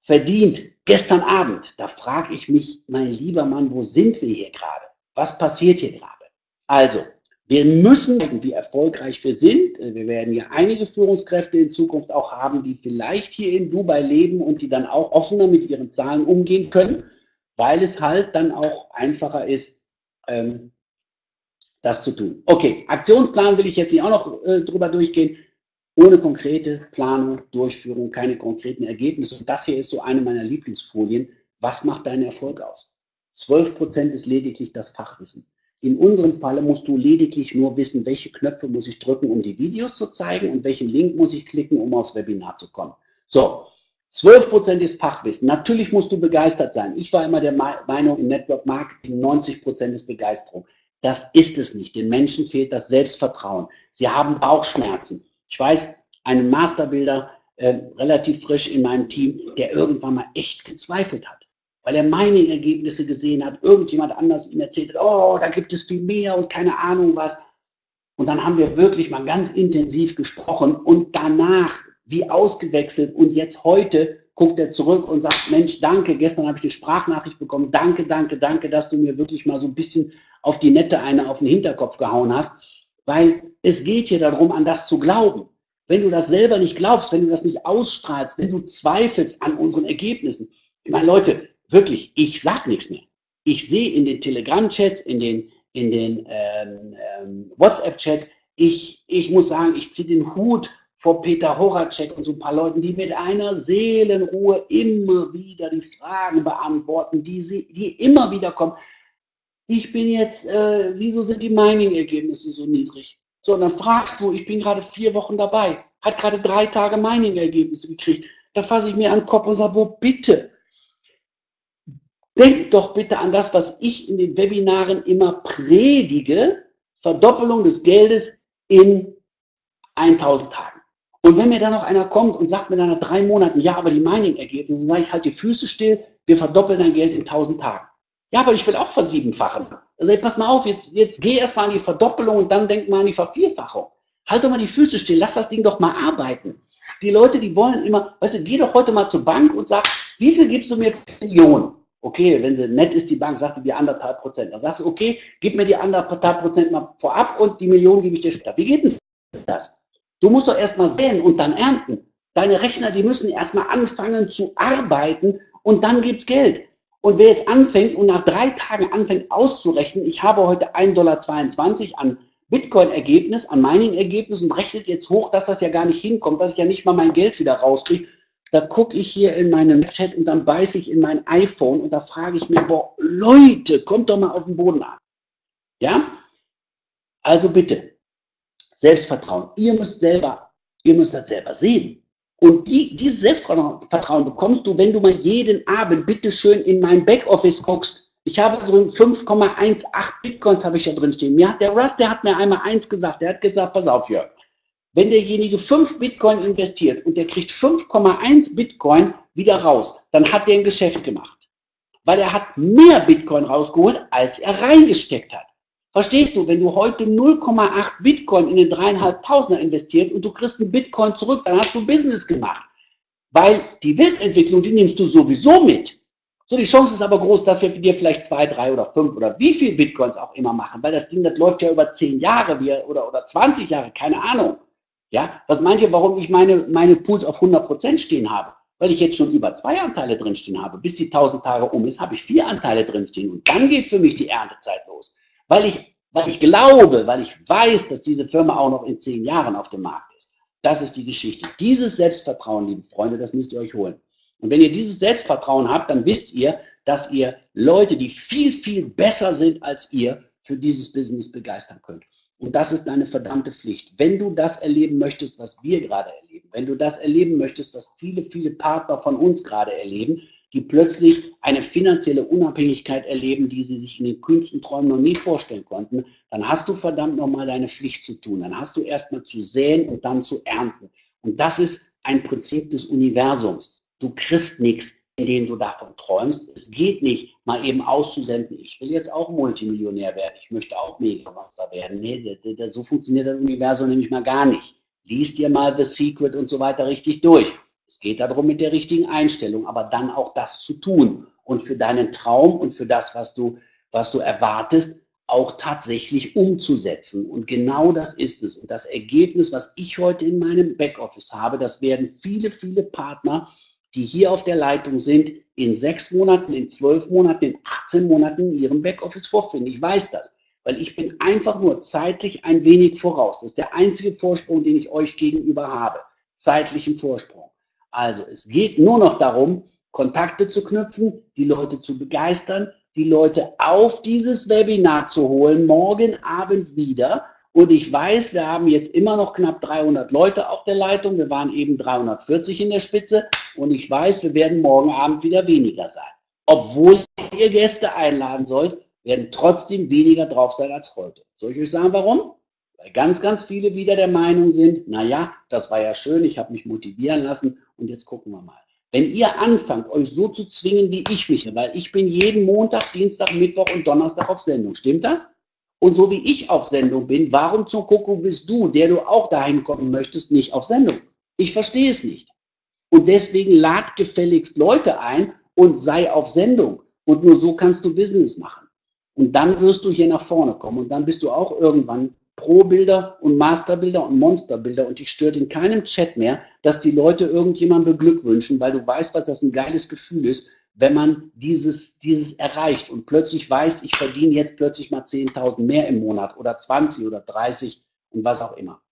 Speaker 1: verdient gestern Abend. Da frage ich mich, mein lieber Mann, wo sind wir hier gerade? Was passiert hier gerade? Also, wir müssen gucken, wie erfolgreich wir sind. Wir werden ja einige Führungskräfte in Zukunft auch haben, die vielleicht hier in Dubai leben und die dann auch offener mit ihren Zahlen umgehen können, weil es halt dann auch einfacher ist, ähm, das zu tun. Okay, Aktionsplan will ich jetzt hier auch noch äh, drüber durchgehen. Ohne konkrete Planung, Durchführung, keine konkreten Ergebnisse. Und das hier ist so eine meiner Lieblingsfolien. Was macht deinen Erfolg aus? 12 Prozent ist lediglich das Fachwissen. In unserem Falle musst du lediglich nur wissen, welche Knöpfe muss ich drücken, um die Videos zu zeigen und welchen Link muss ich klicken, um aufs Webinar zu kommen. So, 12 Prozent ist Fachwissen. Natürlich musst du begeistert sein. Ich war immer der Meinung, im Network Marketing 90 Prozent ist Begeisterung. Das ist es nicht. Den Menschen fehlt das Selbstvertrauen. Sie haben Bauchschmerzen. Ich weiß, einen Masterbilder, äh, relativ frisch in meinem Team, der irgendwann mal echt gezweifelt hat, weil er meine Ergebnisse gesehen hat, irgendjemand anders ihm erzählt hat, oh, da gibt es viel mehr und keine Ahnung was. Und dann haben wir wirklich mal ganz intensiv gesprochen und danach wie ausgewechselt und jetzt heute guckt er zurück und sagt, Mensch, danke, gestern habe ich die Sprachnachricht bekommen, danke, danke, danke, dass du mir wirklich mal so ein bisschen auf die nette eine auf den Hinterkopf gehauen hast, weil es geht hier darum, an das zu glauben. Wenn du das selber nicht glaubst, wenn du das nicht ausstrahlst, wenn du zweifelst an unseren Ergebnissen, ich meine, Leute, wirklich, ich sag nichts mehr. Ich sehe in den Telegram-Chats, in den, in den ähm, ähm, WhatsApp-Chats, ich, ich muss sagen, ich ziehe den Hut vor Peter Horacek und so ein paar Leuten, die mit einer Seelenruhe immer wieder die Fragen beantworten, die, sie, die immer wieder kommen ich bin jetzt, äh, wieso sind die Mining-Ergebnisse so niedrig? So, und dann fragst du, ich bin gerade vier Wochen dabei, hat gerade drei Tage Mining-Ergebnisse gekriegt. Da fasse ich mir an den Kopf und sage, wo bitte? Denk doch bitte an das, was ich in den Webinaren immer predige, Verdoppelung des Geldes in 1000 Tagen. Und wenn mir dann noch einer kommt und sagt mir dann nach drei Monaten, ja, aber die Mining-Ergebnisse, sage ich, halt die Füße still, wir verdoppeln dein Geld in 1000 Tagen. Ja, aber ich will auch versiebenfachen. Also ey, pass mal auf, jetzt, jetzt geh erstmal an die Verdoppelung und dann denk mal an die Vervierfachung. Halt doch mal die Füße still, lass das Ding doch mal arbeiten. Die Leute, die wollen immer, weißt du, geh doch heute mal zur Bank und sag, wie viel gibst du mir für Millionen? Okay, wenn sie nett ist, die Bank, sagt die anderthalb Prozent. Dann sagst du, okay, gib mir die anderthalb Prozent mal vorab und die Million gebe ich dir später. Wie geht denn das? Du musst doch erstmal säen und dann ernten. Deine Rechner, die müssen erstmal anfangen zu arbeiten und dann gibt's Geld. Und wer jetzt anfängt und nach drei Tagen anfängt auszurechnen, ich habe heute 1,22 Dollar an Bitcoin-Ergebnis, an Mining-Ergebnis und rechnet jetzt hoch, dass das ja gar nicht hinkommt, dass ich ja nicht mal mein Geld wieder rauskriege, da gucke ich hier in meinen Chat und dann beiße ich in mein iPhone und da frage ich mir, boah, Leute, kommt doch mal auf den Boden an. Ja? Also bitte, Selbstvertrauen. Ihr müsst selber, ihr müsst das selber sehen. Und die, dieses Selbstvertrauen bekommst du, wenn du mal jeden Abend bitte schön in mein Backoffice guckst. Ich habe drin 5,18 Bitcoins habe ich da drin stehen. Mir hat der Russ, der hat mir einmal eins gesagt. Der hat gesagt, pass auf, Jörg. Wenn derjenige 5 Bitcoin investiert und der kriegt 5,1 Bitcoin wieder raus, dann hat der ein Geschäft gemacht. Weil er hat mehr Bitcoin rausgeholt, als er reingesteckt hat. Verstehst du, wenn du heute 0,8 Bitcoin in den dreieinhalbtausender investiert und du kriegst einen Bitcoin zurück, dann hast du Business gemacht. Weil die Weltentwicklung, die nimmst du sowieso mit. So, die Chance ist aber groß, dass wir dir vielleicht zwei, drei oder fünf oder wie viel Bitcoins auch immer machen, weil das Ding, das läuft ja über zehn Jahre oder, oder 20 Jahre, keine Ahnung. Ja, was meint ihr, warum ich meine, meine Pools auf 100% stehen habe? Weil ich jetzt schon über zwei Anteile drinstehen habe. Bis die 1000 Tage um ist, habe ich vier Anteile drinstehen und dann geht für mich die Erntezeit los weil ich, weil ich glaube, weil ich weiß, dass diese Firma auch noch in zehn Jahren auf dem Markt ist. Das ist die Geschichte. Dieses Selbstvertrauen, liebe Freunde, das müsst ihr euch holen. Und wenn ihr dieses Selbstvertrauen habt, dann wisst ihr, dass ihr Leute, die viel, viel besser sind als ihr, für dieses Business begeistern könnt. Und das ist deine verdammte Pflicht. Wenn du das erleben möchtest, was wir gerade erleben, wenn du das erleben möchtest, was viele, viele Partner von uns gerade erleben, die plötzlich eine finanzielle Unabhängigkeit erleben, die sie sich in den kühnsten Träumen noch nie vorstellen konnten, dann hast du verdammt nochmal deine Pflicht zu tun. Dann hast du erstmal zu säen und dann zu ernten. Und das ist ein Prinzip des Universums. Du kriegst nichts, indem du davon träumst. Es geht nicht, mal eben auszusenden, ich will jetzt auch Multimillionär werden, ich möchte auch Megamonster werden. Nee, so funktioniert das Universum nämlich mal gar nicht. Lies dir mal The Secret und so weiter richtig durch. Es geht darum, mit der richtigen Einstellung, aber dann auch das zu tun und für deinen Traum und für das, was du, was du erwartest, auch tatsächlich umzusetzen. Und genau das ist es. Und das Ergebnis, was ich heute in meinem Backoffice habe, das werden viele, viele Partner, die hier auf der Leitung sind, in sechs Monaten, in zwölf Monaten, in 18 Monaten in ihrem Backoffice vorfinden. Ich weiß das, weil ich bin einfach nur zeitlich ein wenig voraus. Das ist der einzige Vorsprung, den ich euch gegenüber habe. Zeitlichen Vorsprung. Also es geht nur noch darum, Kontakte zu knüpfen, die Leute zu begeistern, die Leute auf dieses Webinar zu holen, morgen Abend wieder. Und ich weiß, wir haben jetzt immer noch knapp 300 Leute auf der Leitung. Wir waren eben 340 in der Spitze. Und ich weiß, wir werden morgen Abend wieder weniger sein. Obwohl ihr Gäste einladen sollt, werden trotzdem weniger drauf sein als heute. Soll ich euch sagen, warum? Weil ganz, ganz viele wieder der Meinung sind, naja, das war ja schön, ich habe mich motivieren lassen und jetzt gucken wir mal. Wenn ihr anfangt, euch so zu zwingen, wie ich mich, weil ich bin jeden Montag, Dienstag, Mittwoch und Donnerstag auf Sendung, stimmt das? Und so wie ich auf Sendung bin, warum zum Kuckuck bist du, der du auch dahin kommen möchtest, nicht auf Sendung? Ich verstehe es nicht. Und deswegen lad gefälligst Leute ein und sei auf Sendung. Und nur so kannst du Business machen. Und dann wirst du hier nach vorne kommen und dann bist du auch irgendwann Pro-Bilder und Masterbilder und Monsterbilder und ich stört in keinem Chat mehr, dass die Leute irgendjemanden beglückwünschen, weil du weißt, was das ein geiles Gefühl ist, wenn man dieses, dieses erreicht und plötzlich weiß, ich verdiene jetzt plötzlich mal 10.000 mehr im Monat oder 20 oder 30 und was auch immer.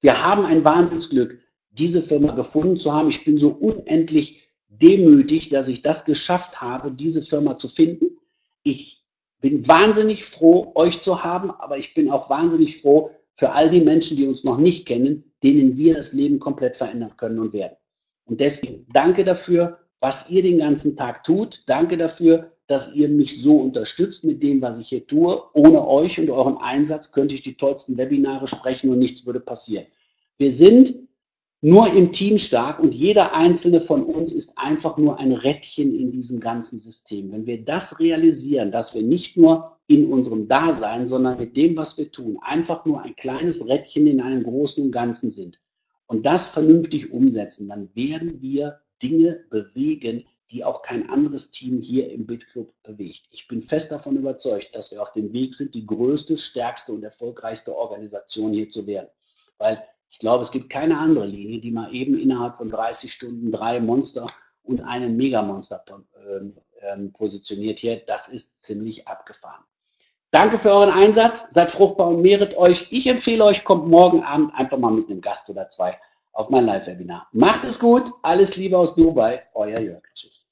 Speaker 1: Wir haben ein Wahnsinnsglück, diese Firma gefunden zu haben. Ich bin so unendlich demütig, dass ich das geschafft habe, diese Firma zu finden. Ich bin wahnsinnig froh, euch zu haben, aber ich bin auch wahnsinnig froh, für all die Menschen, die uns noch nicht kennen, denen wir das Leben komplett verändern können und werden. Und deswegen danke dafür, was ihr den ganzen Tag tut. Danke dafür, dass ihr mich so unterstützt mit dem, was ich hier tue. Ohne euch und euren Einsatz könnte ich die tollsten Webinare sprechen und nichts würde passieren. Wir sind nur im Team stark und jeder einzelne von uns ist einfach nur ein Rädchen in diesem ganzen System. Wenn wir das realisieren, dass wir nicht nur in unserem Dasein, sondern mit dem, was wir tun, einfach nur ein kleines Rädchen in einem großen und Ganzen sind und das vernünftig umsetzen, dann werden wir Dinge bewegen, die auch kein anderes Team hier im BitClub bewegt. Ich bin fest davon überzeugt, dass wir auf dem Weg sind, die größte, stärkste und erfolgreichste Organisation hier zu werden. Weil ich glaube, es gibt keine andere Linie, die mal eben innerhalb von 30 Stunden drei Monster und einen Megamonster äh, positioniert hier. Das ist ziemlich abgefahren. Danke für euren Einsatz, seid fruchtbar und mehret euch. Ich empfehle euch, kommt morgen Abend einfach mal mit einem Gast oder zwei auf mein Live-Webinar. Macht es gut, alles Liebe aus Dubai, euer Jörg. Tschüss.